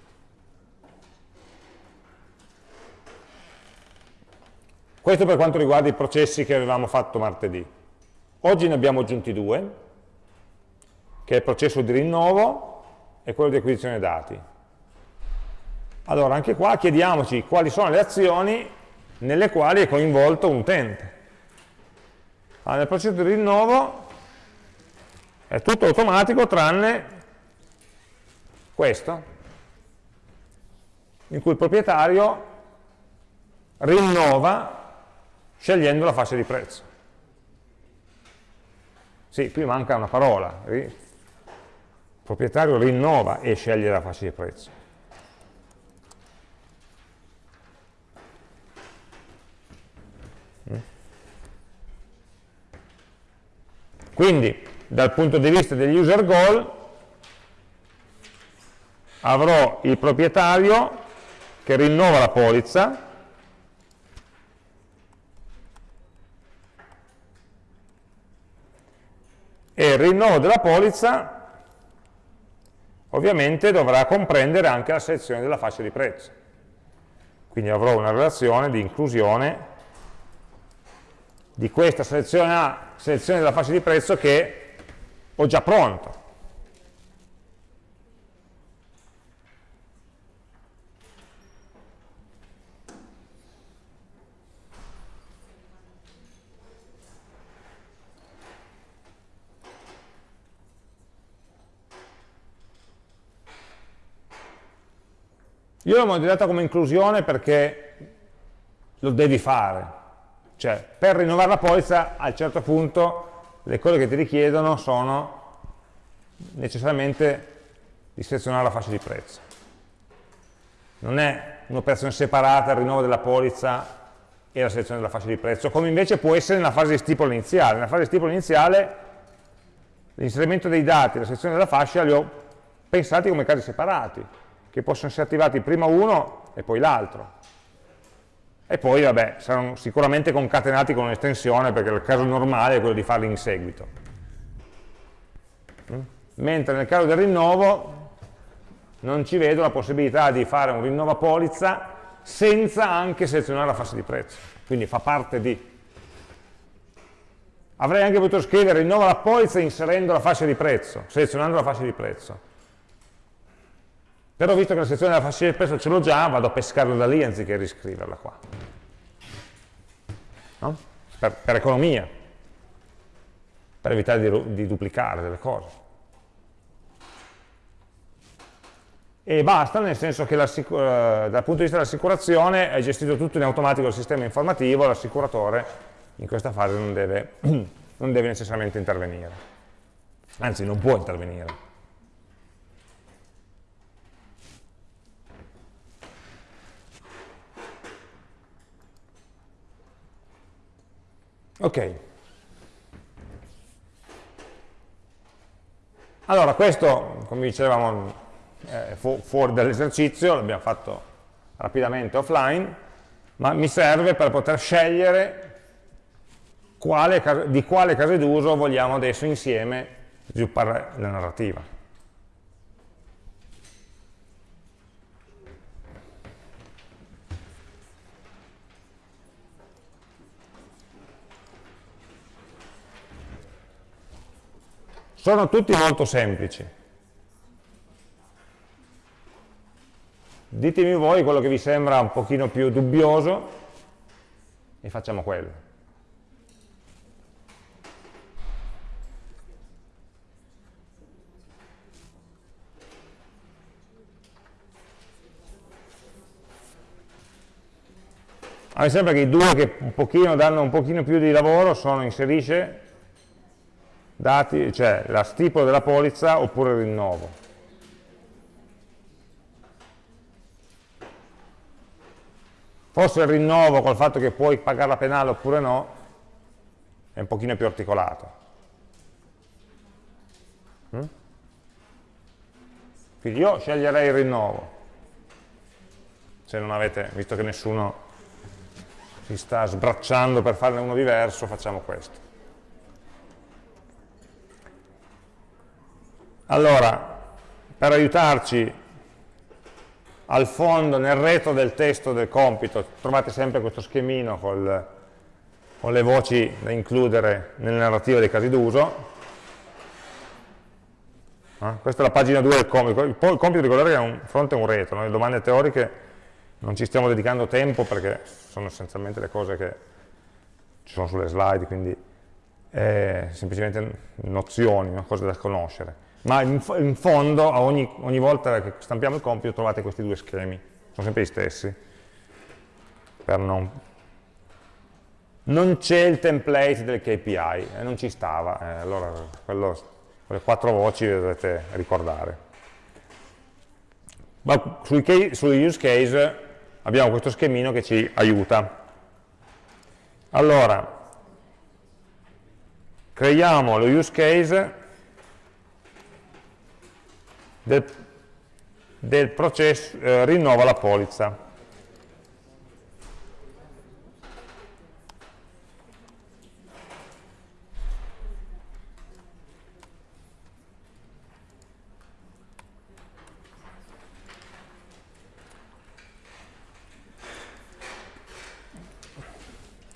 Questo per quanto riguarda i processi che avevamo fatto martedì. Oggi ne abbiamo aggiunti due, che è il processo di rinnovo e quello di acquisizione dati. Allora, anche qua chiediamoci quali sono le azioni nelle quali è coinvolto un utente. Allora, nel processo di rinnovo è tutto automatico tranne questo, in cui il proprietario rinnova scegliendo la fascia di prezzo. Sì, qui manca una parola. Il proprietario rinnova e sceglie la fascia di prezzo. Quindi, dal punto di vista degli user goal, avrò il proprietario che rinnova la polizza e il rinnovo della polizza ovviamente dovrà comprendere anche la selezione della fascia di prezzo. Quindi avrò una relazione di inclusione di questa selezione A, selezione della fascia di prezzo che ho già pronto. Io l'ho modellata come inclusione perché lo devi fare, cioè per rinnovare la polizza a un certo punto le cose che ti richiedono sono necessariamente di selezionare la fascia di prezzo. Non è un'operazione separata il rinnovo della polizza e la selezione della fascia di prezzo, come invece può essere nella fase di stipolo iniziale. Nella fase di stipolo iniziale l'inserimento dei dati e la selezione della fascia li ho pensati come casi separati, che possono essere attivati prima uno e poi l'altro. E poi, vabbè, saranno sicuramente concatenati con un'estensione, perché il caso normale è quello di farli in seguito. Mm? Mentre nel caso del rinnovo non ci vedo la possibilità di fare un rinnova polizza senza anche selezionare la fase di prezzo. Quindi fa parte di. Avrei anche potuto scrivere rinnova la polizza inserendo la fascia di prezzo, selezionando la fascia di prezzo però visto che la sezione della fascia di prezzo ce l'ho già, vado a pescarla da lì anziché riscriverla qua. No? Per, per, economia, per evitare di, di duplicare delle cose. E basta, nel senso che eh, dal punto di vista dell'assicurazione è gestito tutto in automatico dal sistema informativo, l'assicuratore in questa fase non deve, (clears throat) non deve necessariamente intervenire. Anzi, non può intervenire. Ok. Allora, questo, come dicevamo, è fu fuori dall'esercizio, l'abbiamo fatto rapidamente offline, ma mi serve per poter scegliere quale, di quale case d'uso vogliamo adesso insieme sviluppare la narrativa. Sono tutti molto semplici. Ditemi voi quello che vi sembra un pochino più dubbioso e facciamo quello. A me sembra che i due che un pochino danno un pochino più di lavoro sono inserisce dati, cioè la stipula della polizza oppure il rinnovo. Forse il rinnovo col fatto che puoi pagare la penale oppure no, è un pochino più articolato. Mm? Quindi io sceglierei il rinnovo, se non avete, visto che nessuno si sta sbracciando per farne uno diverso, facciamo questo. Allora, per aiutarci al fondo, nel retro del testo del compito, trovate sempre questo schemino col, con le voci da includere nelle narrative dei casi d'uso. Eh? Questa è la pagina 2 del compito. Il, compito ricordate che è un fronte e un retro, no? le domande teoriche non ci stiamo dedicando tempo perché sono essenzialmente le cose che ci sono sulle slide, quindi è semplicemente nozioni, no? cose da conoscere ma in, in fondo ogni, ogni, volta che stampiamo il compito trovate questi due schemi, sono sempre gli stessi. Non, non c'è il template del KPI, eh, non ci stava, eh, allora quello, quelle quattro voci le dovete ricordare. Ma sui, sugli use case abbiamo questo schemino che ci aiuta. Allora, creiamo lo use case del, del processo, eh, rinnova la polizza.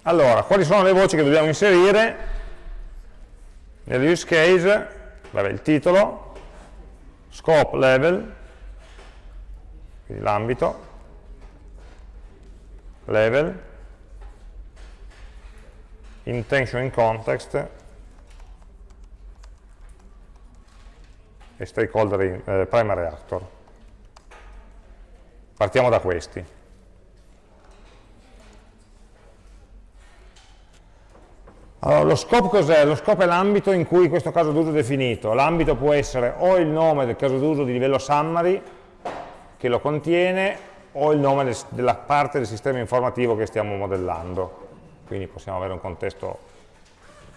Allora, quali sono le voci che dobbiamo inserire? Nell'use case, vabbè, il titolo, scope level, quindi l'ambito, level, intention in context e stakeholder in, eh, primary actor. Partiamo da questi. Allora, lo scope cos'è? Lo scope è l'ambito in cui questo caso d'uso è definito. L'ambito può essere o il nome del caso d'uso di livello summary, che lo contiene, o il nome del, della parte del sistema informativo che stiamo modellando. Quindi possiamo avere un contesto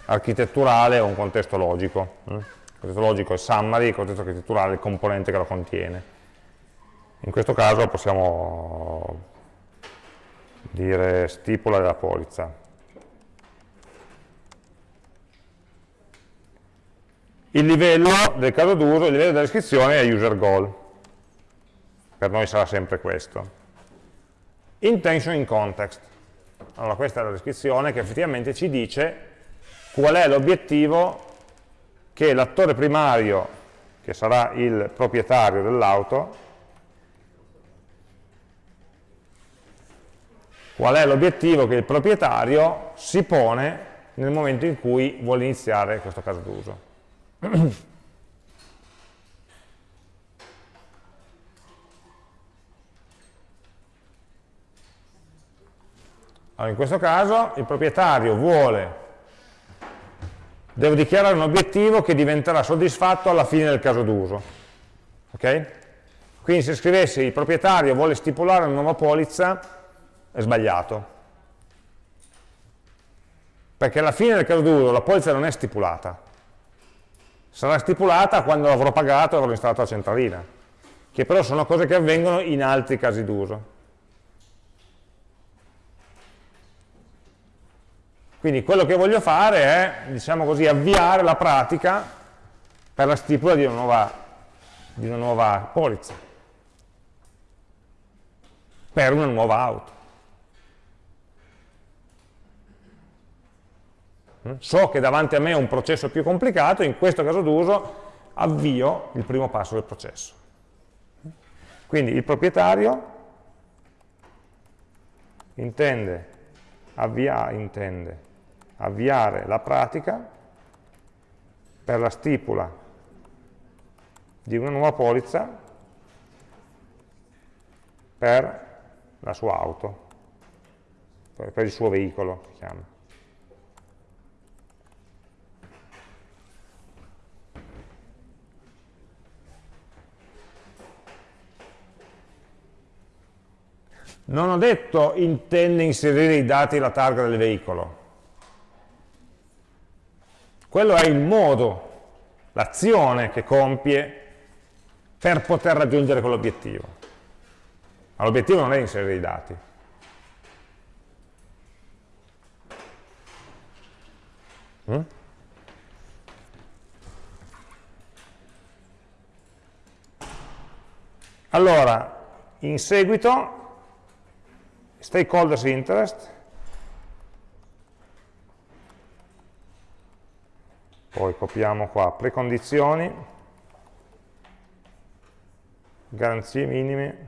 architetturale o un contesto logico. Mm? Il contesto logico è summary, il contesto architetturale è il componente che lo contiene. In questo caso possiamo dire stipula della polizza. Il livello del caso d'uso, il livello della descrizione è user goal. Per noi sarà sempre questo. Intention in context. Allora questa è la descrizione che effettivamente ci dice qual è l'obiettivo che l'attore primario, che sarà il proprietario dell'auto, qual è l'obiettivo che il proprietario si pone nel momento in cui vuole iniziare questo caso d'uso. (clears throat) Allora, in questo caso il proprietario vuole, devo dichiarare un obiettivo che diventerà soddisfatto alla fine del caso d'uso. Okay? Quindi se scrivessi il proprietario vuole stipulare una nuova polizza, è sbagliato. Perché alla fine del caso d'uso la polizza non è stipulata, sarà stipulata quando l'avrò pagato e avrò installato la centralina, che però sono cose che avvengono in altri casi d'uso. Quindi quello che voglio fare è, diciamo così, avviare la pratica per la stipula di una nuova, di una nuova polizza, per una nuova auto. So che davanti a me ho un processo più complicato, in questo caso d'uso avvio il primo passo del processo. Quindi il proprietario intende, avvia, intende avviare la pratica per la stipula di una nuova polizza per la sua auto, per il suo veicolo, si chiama. Non ho detto intende inserire i dati e la targa del veicolo. Quello è il modo, l'azione che compie per poter raggiungere quell'obiettivo. Ma l'obiettivo non è inserire i dati. Mm? Allora, in seguito stakeholders interest, poi copiamo qua precondizioni, garanzie minime,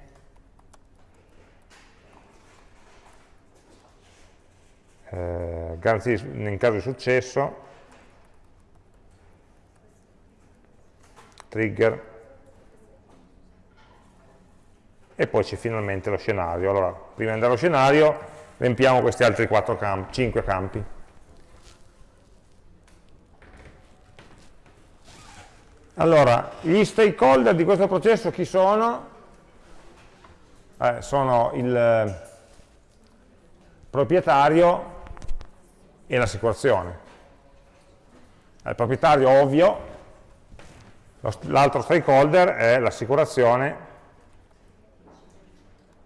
eh, garanzie in caso di successo, trigger, e poi c'è finalmente lo scenario. Allora, prima di andare allo scenario, riempiamo questi altri campi, 5 campi. Allora, gli stakeholder di questo processo chi sono? Eh, sono il eh, proprietario e l'assicurazione. Il proprietario ovvio, l'altro stakeholder è l'assicurazione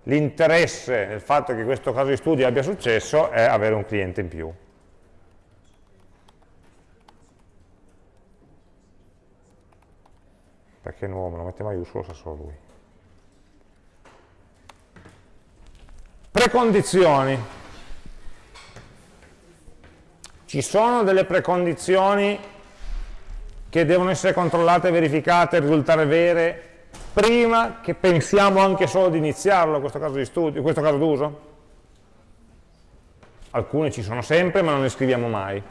l'interesse nel fatto che questo caso di studio abbia successo è avere un cliente in più. Perché nuovo, me lo mette maiuscolo, sa solo lui. Precondizioni. Ci sono delle precondizioni che devono essere controllate, verificate, risultare vere prima che pensiamo anche solo di iniziarlo questo caso di studio, questo caso d'uso? Alcune ci sono sempre ma non le scriviamo mai.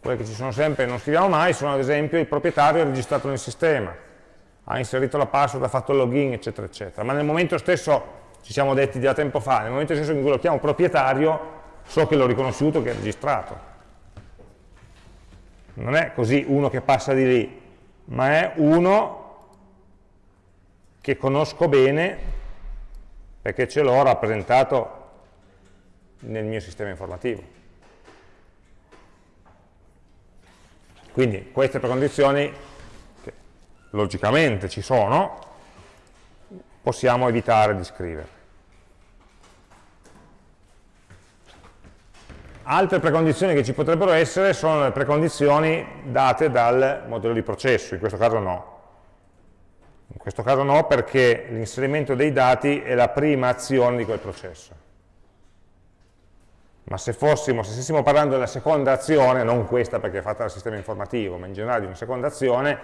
Quelle che ci sono sempre e non scriviamo mai sono ad esempio il proprietario registrato nel sistema, ha inserito la password, ha fatto il login, eccetera, eccetera. Ma nel momento stesso, ci siamo detti da tempo fa, nel momento stesso in cui lo chiamo proprietario, so che l'ho riconosciuto, che è registrato. Non è così uno che passa di lì, ma è uno che conosco bene perché ce l'ho rappresentato nel mio sistema informativo. Quindi queste precondizioni, che logicamente ci sono, possiamo evitare di scrivere. Altre precondizioni che ci potrebbero essere sono le precondizioni date dal modello di processo, in questo caso no. In questo caso no perché l'inserimento dei dati è la prima azione di quel processo. Ma se fossimo, se stessimo parlando della seconda azione, non questa perché è fatta dal sistema informativo, ma in generale di una seconda azione,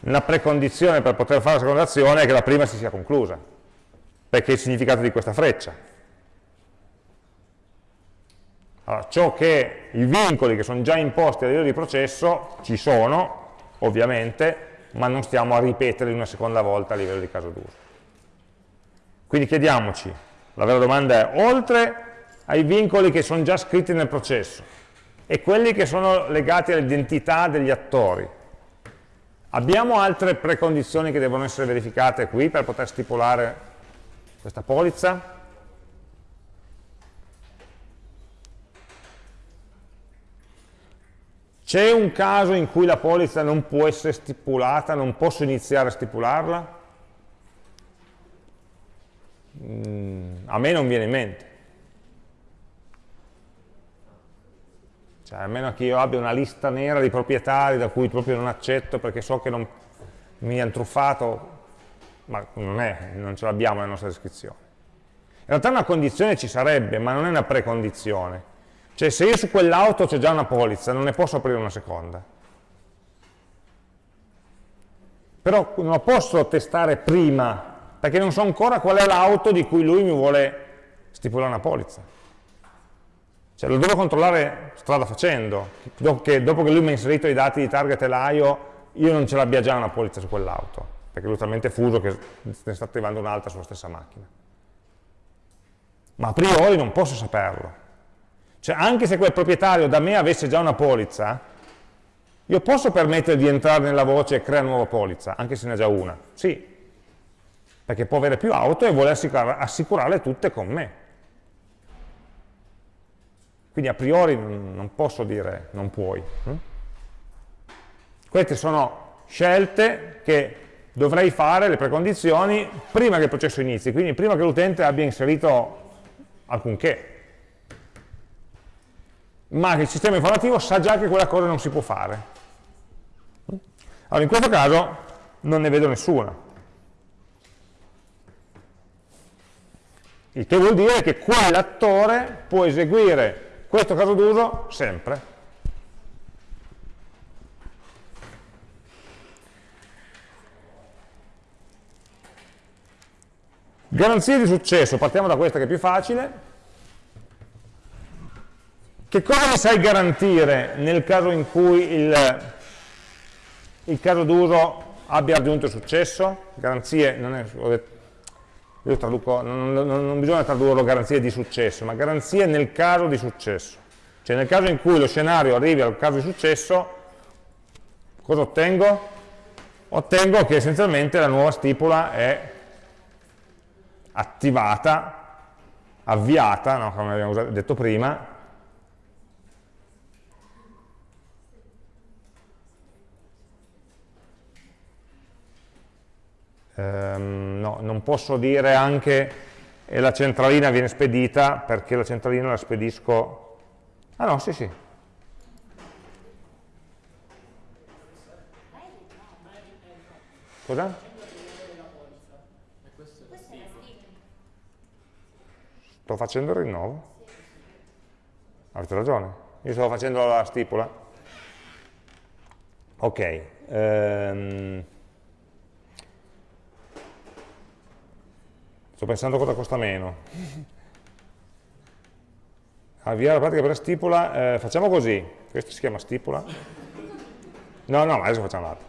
una precondizione per poter fare la seconda azione è che la prima si sia conclusa, perché è il significato di questa freccia. Allora, ciò che i vincoli che sono già imposti a livello di processo ci sono, ovviamente, ma non stiamo a ripeterli una seconda volta a livello di caso d'uso. Quindi chiediamoci, la vera domanda è, oltre ai vincoli che sono già scritti nel processo e quelli che sono legati all'identità degli attori, abbiamo altre precondizioni che devono essere verificate qui per poter stipulare questa polizza? C'è un caso in cui la polizza non può essere stipulata, non posso iniziare a stipularla? Mm, a me non viene in mente. Cioè, a meno che io abbia una lista nera di proprietari da cui proprio non accetto perché so che non, mi hanno truffato, ma non, è, non ce l'abbiamo nella nostra descrizione. In realtà una condizione ci sarebbe, ma non è una precondizione. Cioè se io su quell'auto c'è già una polizza, non ne posso aprire una seconda. Però non lo posso testare prima, perché non so ancora qual è l'auto di cui lui mi vuole stipulare una polizza. Cioè lo devo controllare strada facendo, dopo che, dopo che lui mi ha inserito i dati di target e l'AIO, io non ce l'abbia già una polizza su quell'auto, perché lui è talmente fuso che ne sta attivando un'altra sulla stessa macchina. Ma a priori non posso saperlo. Cioè anche se quel proprietario da me avesse già una polizza, io posso permettere di entrare nella voce e creare una nuova polizza, anche se ne ha già una? Sì, perché può avere più auto e vuole assicurarle tutte con me. Quindi a priori non posso dire non puoi. Hm? Queste sono scelte che dovrei fare, le precondizioni, prima che il processo inizi, quindi prima che l'utente abbia inserito alcunché ma il sistema informativo sa già che quella cosa non si può fare. Allora, in questo caso non ne vedo nessuna. Il che vuol dire che quell'attore può eseguire questo caso d'uso sempre. Garanzie di successo, partiamo da questa che è più facile. Che cosa mi sai garantire nel caso in cui il, il caso d'uso abbia raggiunto successo? Garanzie, non è, io traduco, non, non bisogna tradurlo garanzie di successo, ma garanzie nel caso di successo. Cioè nel caso in cui lo scenario arrivi al caso di successo, cosa ottengo? Ottengo che essenzialmente la nuova stipula è attivata, avviata, no, come abbiamo detto prima, ehm, no, non posso dire anche e la centralina viene spedita perché la centralina la spedisco... Ah no, sì, sì. Cosa? Sto facendo il rinnovo? Avete ragione, io sto facendo la stipula. Ok. Ehm, sto pensando cosa costa meno. Avviare la pratica per la stipula, eh, facciamo così, questo si chiama stipula? No, no, adesso facciamo l'altro.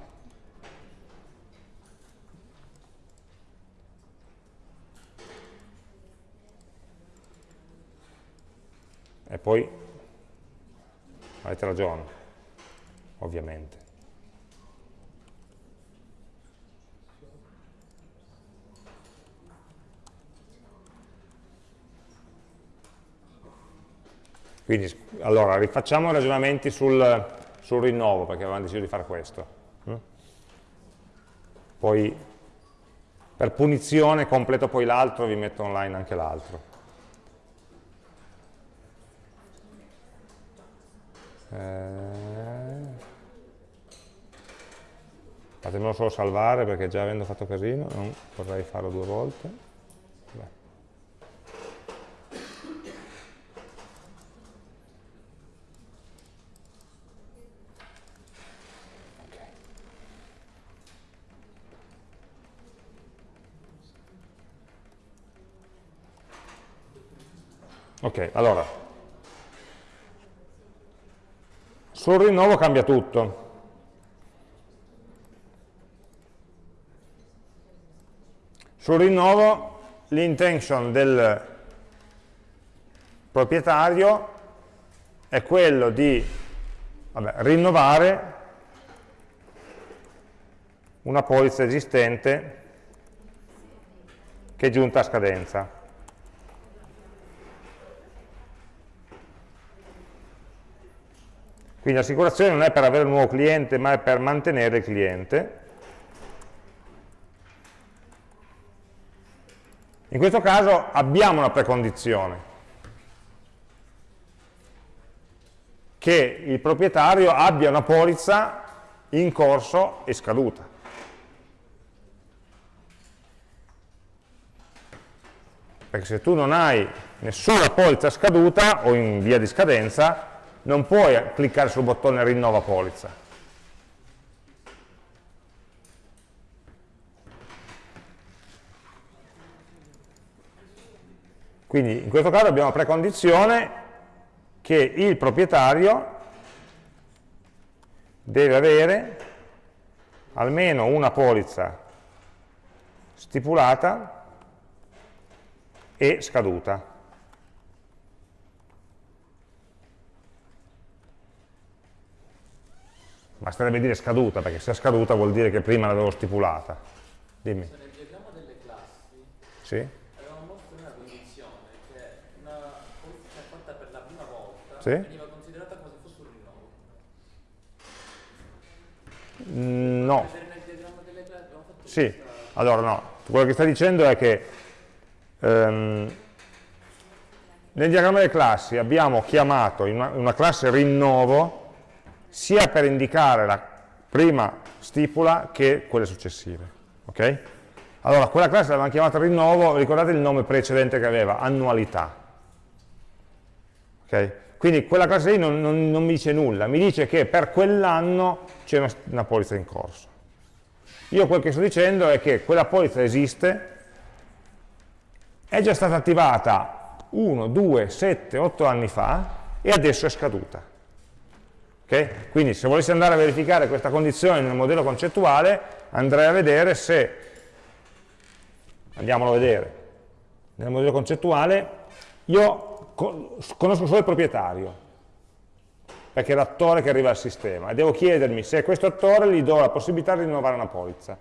E poi avete ragione, ovviamente. Quindi, allora, rifacciamo i ragionamenti sul, sul rinnovo, perché avevamo deciso di fare questo. Mm? Poi, per punizione, completo poi l'altro, vi metto online anche l'altro. Eh, fatemelo solo salvare perché già avendo fatto casino non vorrei farlo due volte ok, allora Sul rinnovo cambia tutto. Sul rinnovo l'intention del proprietario è quello di vabbè, rinnovare una polizza esistente che è giunta a scadenza. Quindi l'assicurazione non è per avere un nuovo cliente, ma è per mantenere il cliente. In questo caso abbiamo una precondizione, che il proprietario abbia una polizza in corso e scaduta. Perché se tu non hai nessuna polizza scaduta o in via di scadenza, non puoi cliccare sul bottone rinnova polizza. Quindi in questo caso abbiamo precondizione che il proprietario deve avere almeno una polizza stipulata e scaduta. Basterebbe dire scaduta, perché se è scaduta vuol dire che prima l'avevo stipulata. Dimmi. Nel diagramma delle classi sì? avevamo mostrato una condizione che una polizia fatta per la prima volta sì? veniva considerata come se fosse un rinnovo. Mm, no. Sì, questa... allora no. Quello che stai dicendo è che ehm, nel diagramma delle classi abbiamo chiamato in una, una classe rinnovo sia per indicare la prima stipula che quelle successive. Okay? Allora, quella classe l'avevamo chiamata rinnovo, ricordate il nome precedente che aveva? Annualità. Okay? Quindi quella classe lì non, non, non, mi dice nulla, mi dice che per quell'anno c'è una, una polizza in corso. Io quel che sto dicendo è che quella polizza esiste, è già stata attivata 1, 2, 7, 8 anni fa e adesso è scaduta. Okay? Quindi se volessi andare a verificare questa condizione nel modello concettuale, andrei a vedere se, andiamolo a vedere, nel modello concettuale io conosco solo il proprietario, perché è l'attore che arriva al sistema, e devo chiedermi se a questo attore gli do la possibilità di rinnovare una polizza.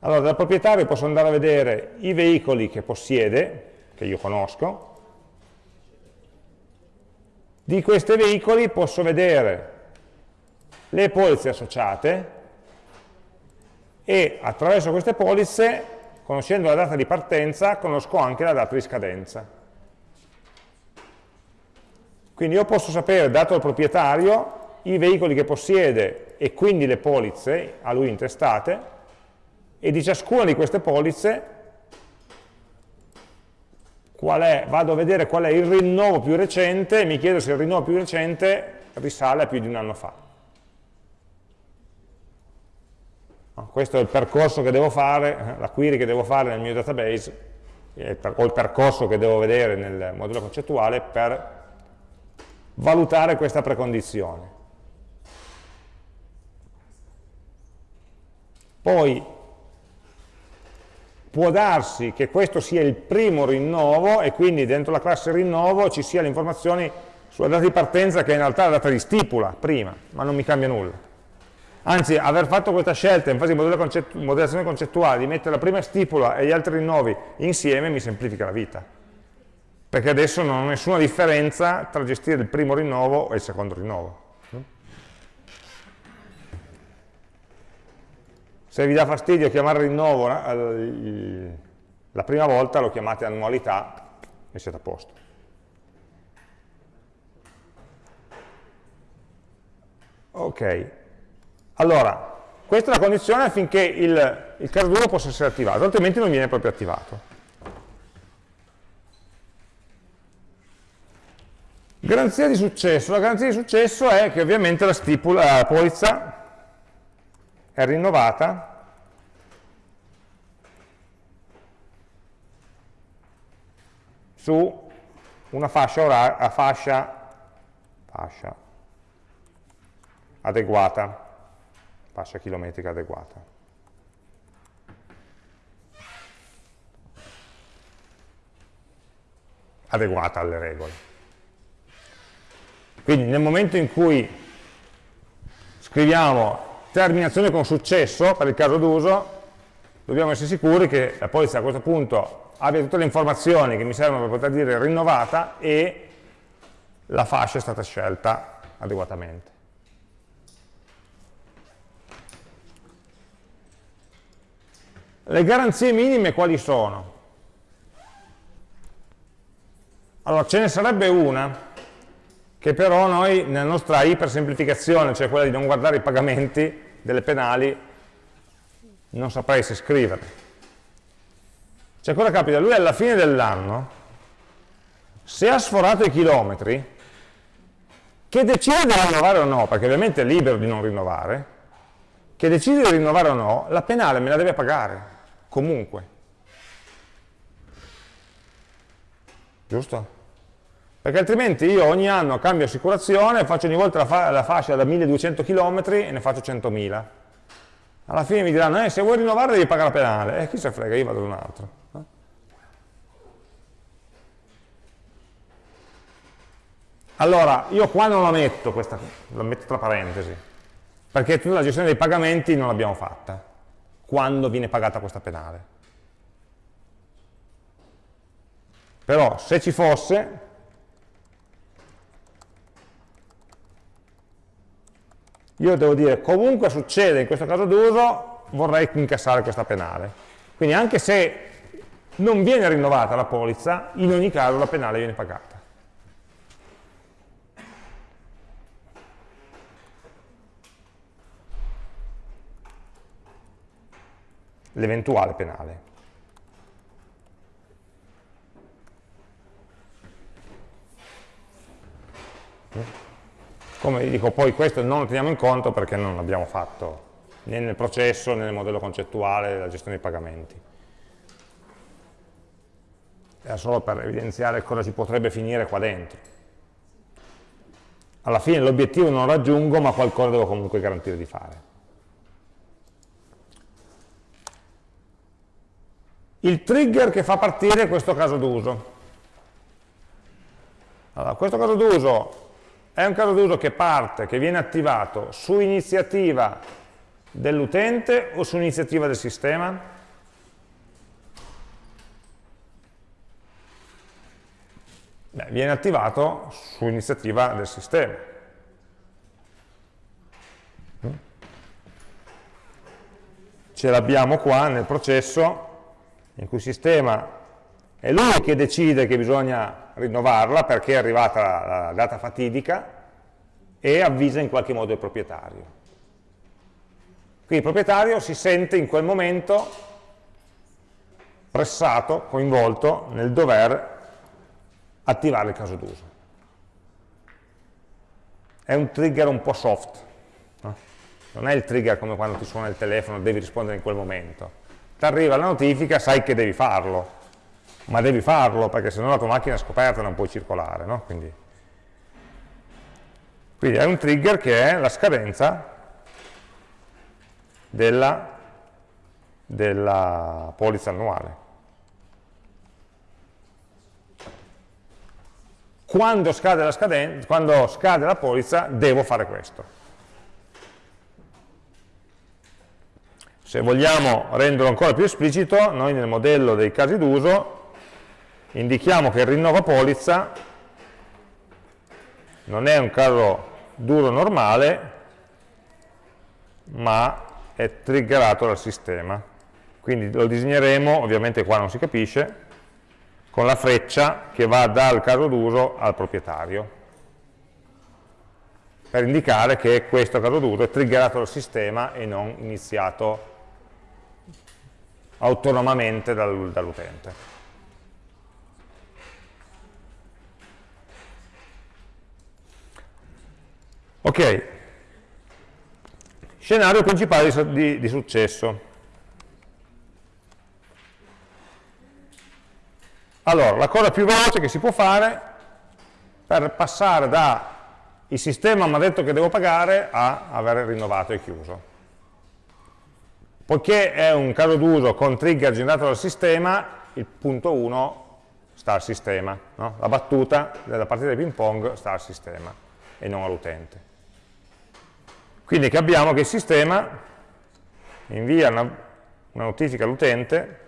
Allora, dal proprietario posso andare a vedere i veicoli che possiede, che io conosco, di questi veicoli posso vedere le polizze associate e attraverso queste polizze, conoscendo la data di partenza, conosco anche la data di scadenza. Quindi io posso sapere, dato il proprietario, i veicoli che possiede e quindi le polizze a lui intestate e di ciascuna di queste polizze è, vado a vedere qual è il rinnovo più recente e mi chiedo se il rinnovo più recente risale a più di un anno fa. Questo è il percorso che devo fare, la query che devo fare nel mio database o il percorso che devo vedere nel modello concettuale per valutare questa precondizione. Poi può darsi che questo sia il primo rinnovo e quindi dentro la classe rinnovo ci sia le informazioni sulla data di partenza che è in realtà la data di stipula prima, ma non mi cambia nulla. Anzi, aver fatto questa scelta in fase di modellazione concettuale di mettere la prima stipula e gli altri rinnovi insieme mi semplifica la vita. Perché adesso non ho nessuna differenza tra gestire il primo rinnovo e il secondo rinnovo. Se vi dà fastidio chiamare rinnovo eh, la prima volta, lo chiamate annualità e siete a posto. Ok, allora, questa è la condizione affinché il, il caso 2 possa essere attivato, altrimenti non viene proprio attivato. Garanzia di successo. La garanzia di successo è che ovviamente la, stipula, la polizza è rinnovata su una fascia, oraria, fascia, fascia adeguata fascia chilometrica adeguata. adeguata alle regole. Quindi nel momento in cui scriviamo terminazione con successo, per il caso d'uso, dobbiamo essere sicuri che la polizia a questo punto abbia tutte le informazioni che mi servono per poter dire rinnovata e la fascia è stata scelta adeguatamente. Le garanzie minime quali sono? Allora, ce ne sarebbe una, che però noi nella nostra ipersemplificazione, cioè quella di non guardare i pagamenti delle penali, non saprei se scrivere. Cioè cosa capita? Lui alla fine dell'anno, se ha sforato i chilometri, che decide di rinnovare o no, perché ovviamente è libero di non rinnovare, che decide di rinnovare o no, la penale me la deve pagare comunque. Giusto? Perché altrimenti io ogni anno cambio assicurazione, faccio ogni volta la, fa la fascia da 1200 km e ne faccio 100.000. Alla fine mi diranno, eh, se vuoi rinnovare devi pagare la penale. E eh, chi se frega, io vado da un altro. Eh? Allora, io qua non la metto, questa, la metto tra parentesi, perché tutta la gestione dei pagamenti non l'abbiamo fatta quando viene pagata questa penale. Però se ci fosse, io devo dire comunque succede in questo caso d'uso, vorrei incassare questa penale. Quindi anche se non viene rinnovata la polizza, in ogni caso la penale viene pagata. l'eventuale penale. Come dico, poi questo non lo teniamo in conto perché non l'abbiamo fatto né nel processo né nel modello concettuale della gestione dei pagamenti. Era solo per evidenziare cosa ci potrebbe finire qua dentro. Alla fine l'obiettivo non lo raggiungo, ma qualcosa devo comunque garantire di fare. il trigger che fa partire questo caso d'uso. Allora, questo caso d'uso è un caso d'uso che parte, che viene attivato su iniziativa dell'utente o su iniziativa del sistema? Beh, viene attivato su iniziativa del sistema. ce l'abbiamo qua nel processo in cui il sistema è lui che decide che bisogna rinnovarla perché è arrivata la, data fatidica e avvisa in qualche modo il proprietario. Quindi il proprietario si sente in quel momento pressato, coinvolto nel dover attivare il caso d'uso. È un trigger un po' soft, no? non è il trigger come quando ti suona il telefono, devi rispondere in quel momento. Ti arriva la notifica, sai che devi farlo, ma devi farlo perché se no la tua macchina è scoperta non puoi circolare. No? Quindi, quindi è un trigger che è la scadenza della, della polizza annuale. Quando scade, la scadenza, quando scade la polizza devo fare questo. Se vogliamo renderlo ancora più esplicito, noi nel modello dei casi d'uso indichiamo che il rinnova polizza non è un caso duro normale, ma è triggerato dal sistema. Quindi lo disegneremo, ovviamente qua non si capisce, con la freccia che va dal caso d'uso al proprietario, per indicare che questo caso d'uso è triggerato dal sistema e non iniziato autonomamente dall'utente. Ok, scenario principale di, di, di successo. Allora, la cosa più veloce che si può fare per passare da il sistema mi ha detto che devo pagare a aver rinnovato e chiuso. Poiché è un caso d'uso con trigger generato dal sistema, il punto 1 sta al sistema, no? la battuta della partita di ping pong sta al sistema e non all'utente. Quindi che abbiamo che il sistema invia una, una notifica all'utente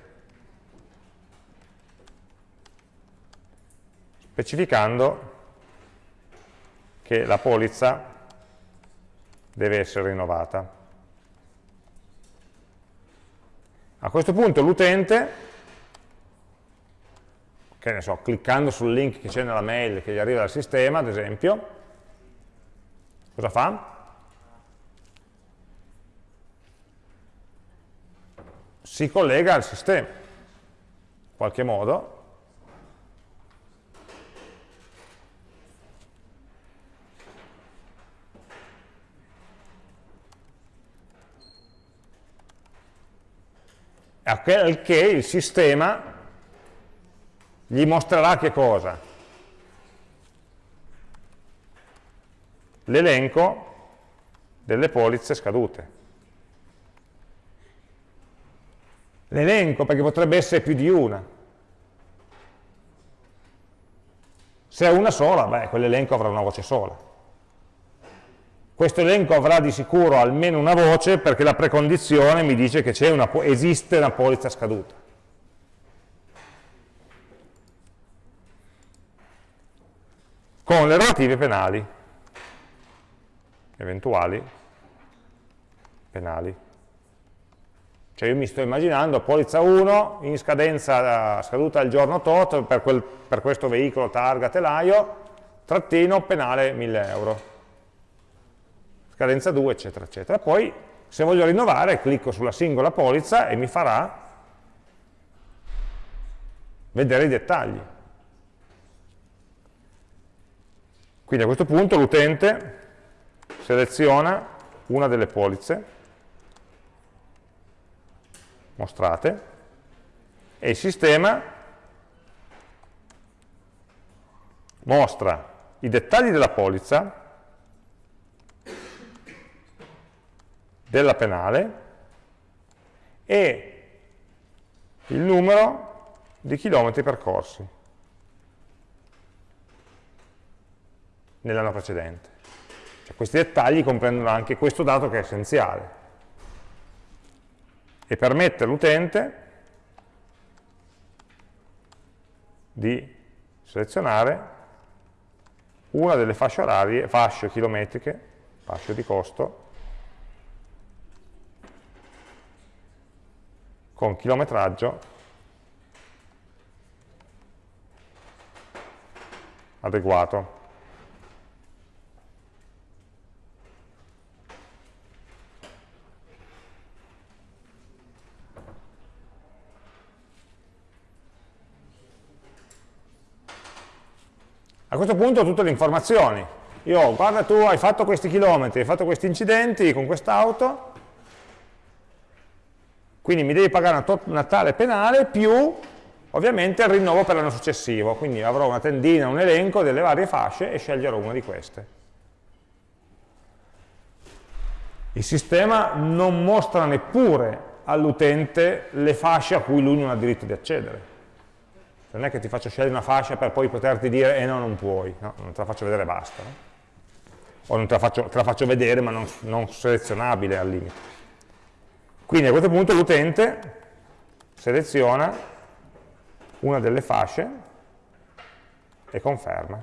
specificando che la polizza deve essere rinnovata. A questo punto l'utente, che ne so, cliccando sul link che c'è nella mail che gli arriva dal sistema, ad esempio, cosa fa? Si collega al sistema, in qualche modo, al che il sistema gli mostrerà che cosa? L'elenco delle polizze scadute. L'elenco, perché potrebbe essere più di una. Se è una sola, beh, quell'elenco avrà una voce sola. Questo elenco avrà di sicuro almeno una voce perché la precondizione mi dice che una, esiste una polizza scaduta. Con le relative penali, eventuali penali. Cioè io mi sto immaginando polizza 1 in scadenza scaduta il giorno tot per, quel, per questo veicolo targa telaio, trattino penale 1000 euro. Scadenza 2 eccetera eccetera. Poi se voglio rinnovare clicco sulla singola polizza e mi farà vedere i dettagli. Quindi a questo punto l'utente seleziona una delle polizze mostrate e il sistema mostra i dettagli della polizza, della penale e il numero di chilometri percorsi nell'anno precedente. Cioè, questi dettagli comprendono anche questo dato che è essenziale e permette all'utente di selezionare una delle fasce orarie, fasce chilometriche, fasce di costo, con chilometraggio adeguato. A questo punto ho tutte le informazioni. Io, guarda tu hai fatto questi chilometri, hai fatto questi incidenti con quest'auto, quindi mi devi pagare una, una, tale penale più ovviamente il rinnovo per l'anno successivo, quindi avrò una tendina, un elenco delle varie fasce e sceglierò una di queste. Il sistema non mostra neppure all'utente le fasce a cui lui non ha diritto di accedere non è che ti faccio scegliere una fascia per poi poterti dire eh no, non puoi, no, non te la faccio vedere e basta. No? O non te la, faccio, te la, faccio, vedere ma non, non selezionabile al limite. Quindi a questo punto l'utente seleziona una delle fasce e conferma.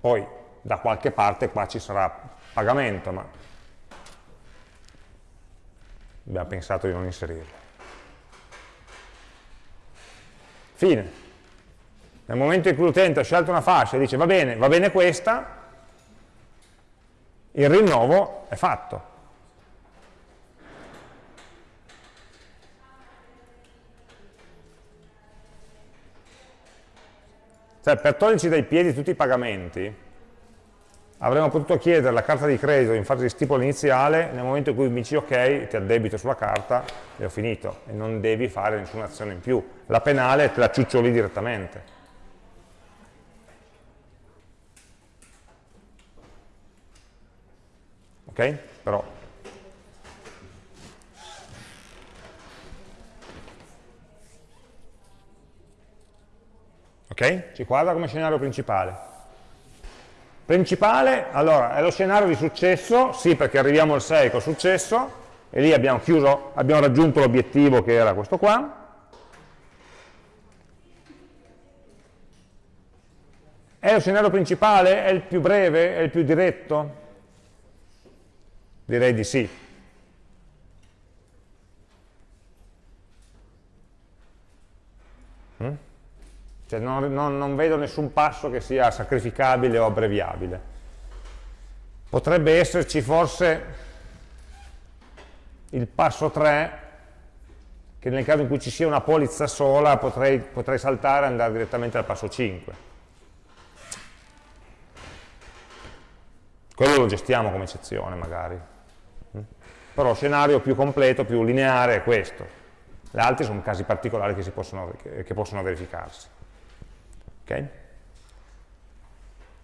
Poi da qualche parte qua ci sarà pagamento, ma abbiamo pensato di non inserirlo. Fine. Nel momento in cui l'utente ha scelto una fascia e dice va bene, va bene questa, il rinnovo è fatto. Cioè, per toglierci dai piedi tutti i pagamenti, avremmo potuto chiedere la carta di credito in fase di stipula iniziale, nel momento in cui mi dici ok, ti addebito sulla carta e ho finito, e non devi fare nessuna azione in più. La penale te la ciuccioli direttamente. Ok? Però Ok? Ci quadra come scenario principale. Principale, allora, è lo scenario di successo, sì perché arriviamo al 6 con successo, e lì abbiamo chiuso, abbiamo raggiunto l'obiettivo che era questo qua. È lo scenario principale? È il più breve? È il più diretto? Direi di sì. Cioè non, non, non, vedo nessun passo che sia sacrificabile o abbreviabile. Potrebbe esserci forse il passo 3, che nel caso in cui ci sia una polizza sola potrei, potrei saltare e andare direttamente al passo 5. Quello lo gestiamo come eccezione magari. Però lo scenario più completo, più lineare è questo. Gli altri sono casi particolari che, possono, che, che possono verificarsi. Okay?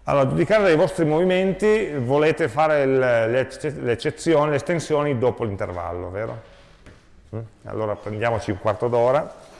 Allora, giudicare dai vostri movimenti volete fare le, eccezioni, le estensioni dopo l'intervallo, vero? Mm? Allora prendiamoci un quarto d'ora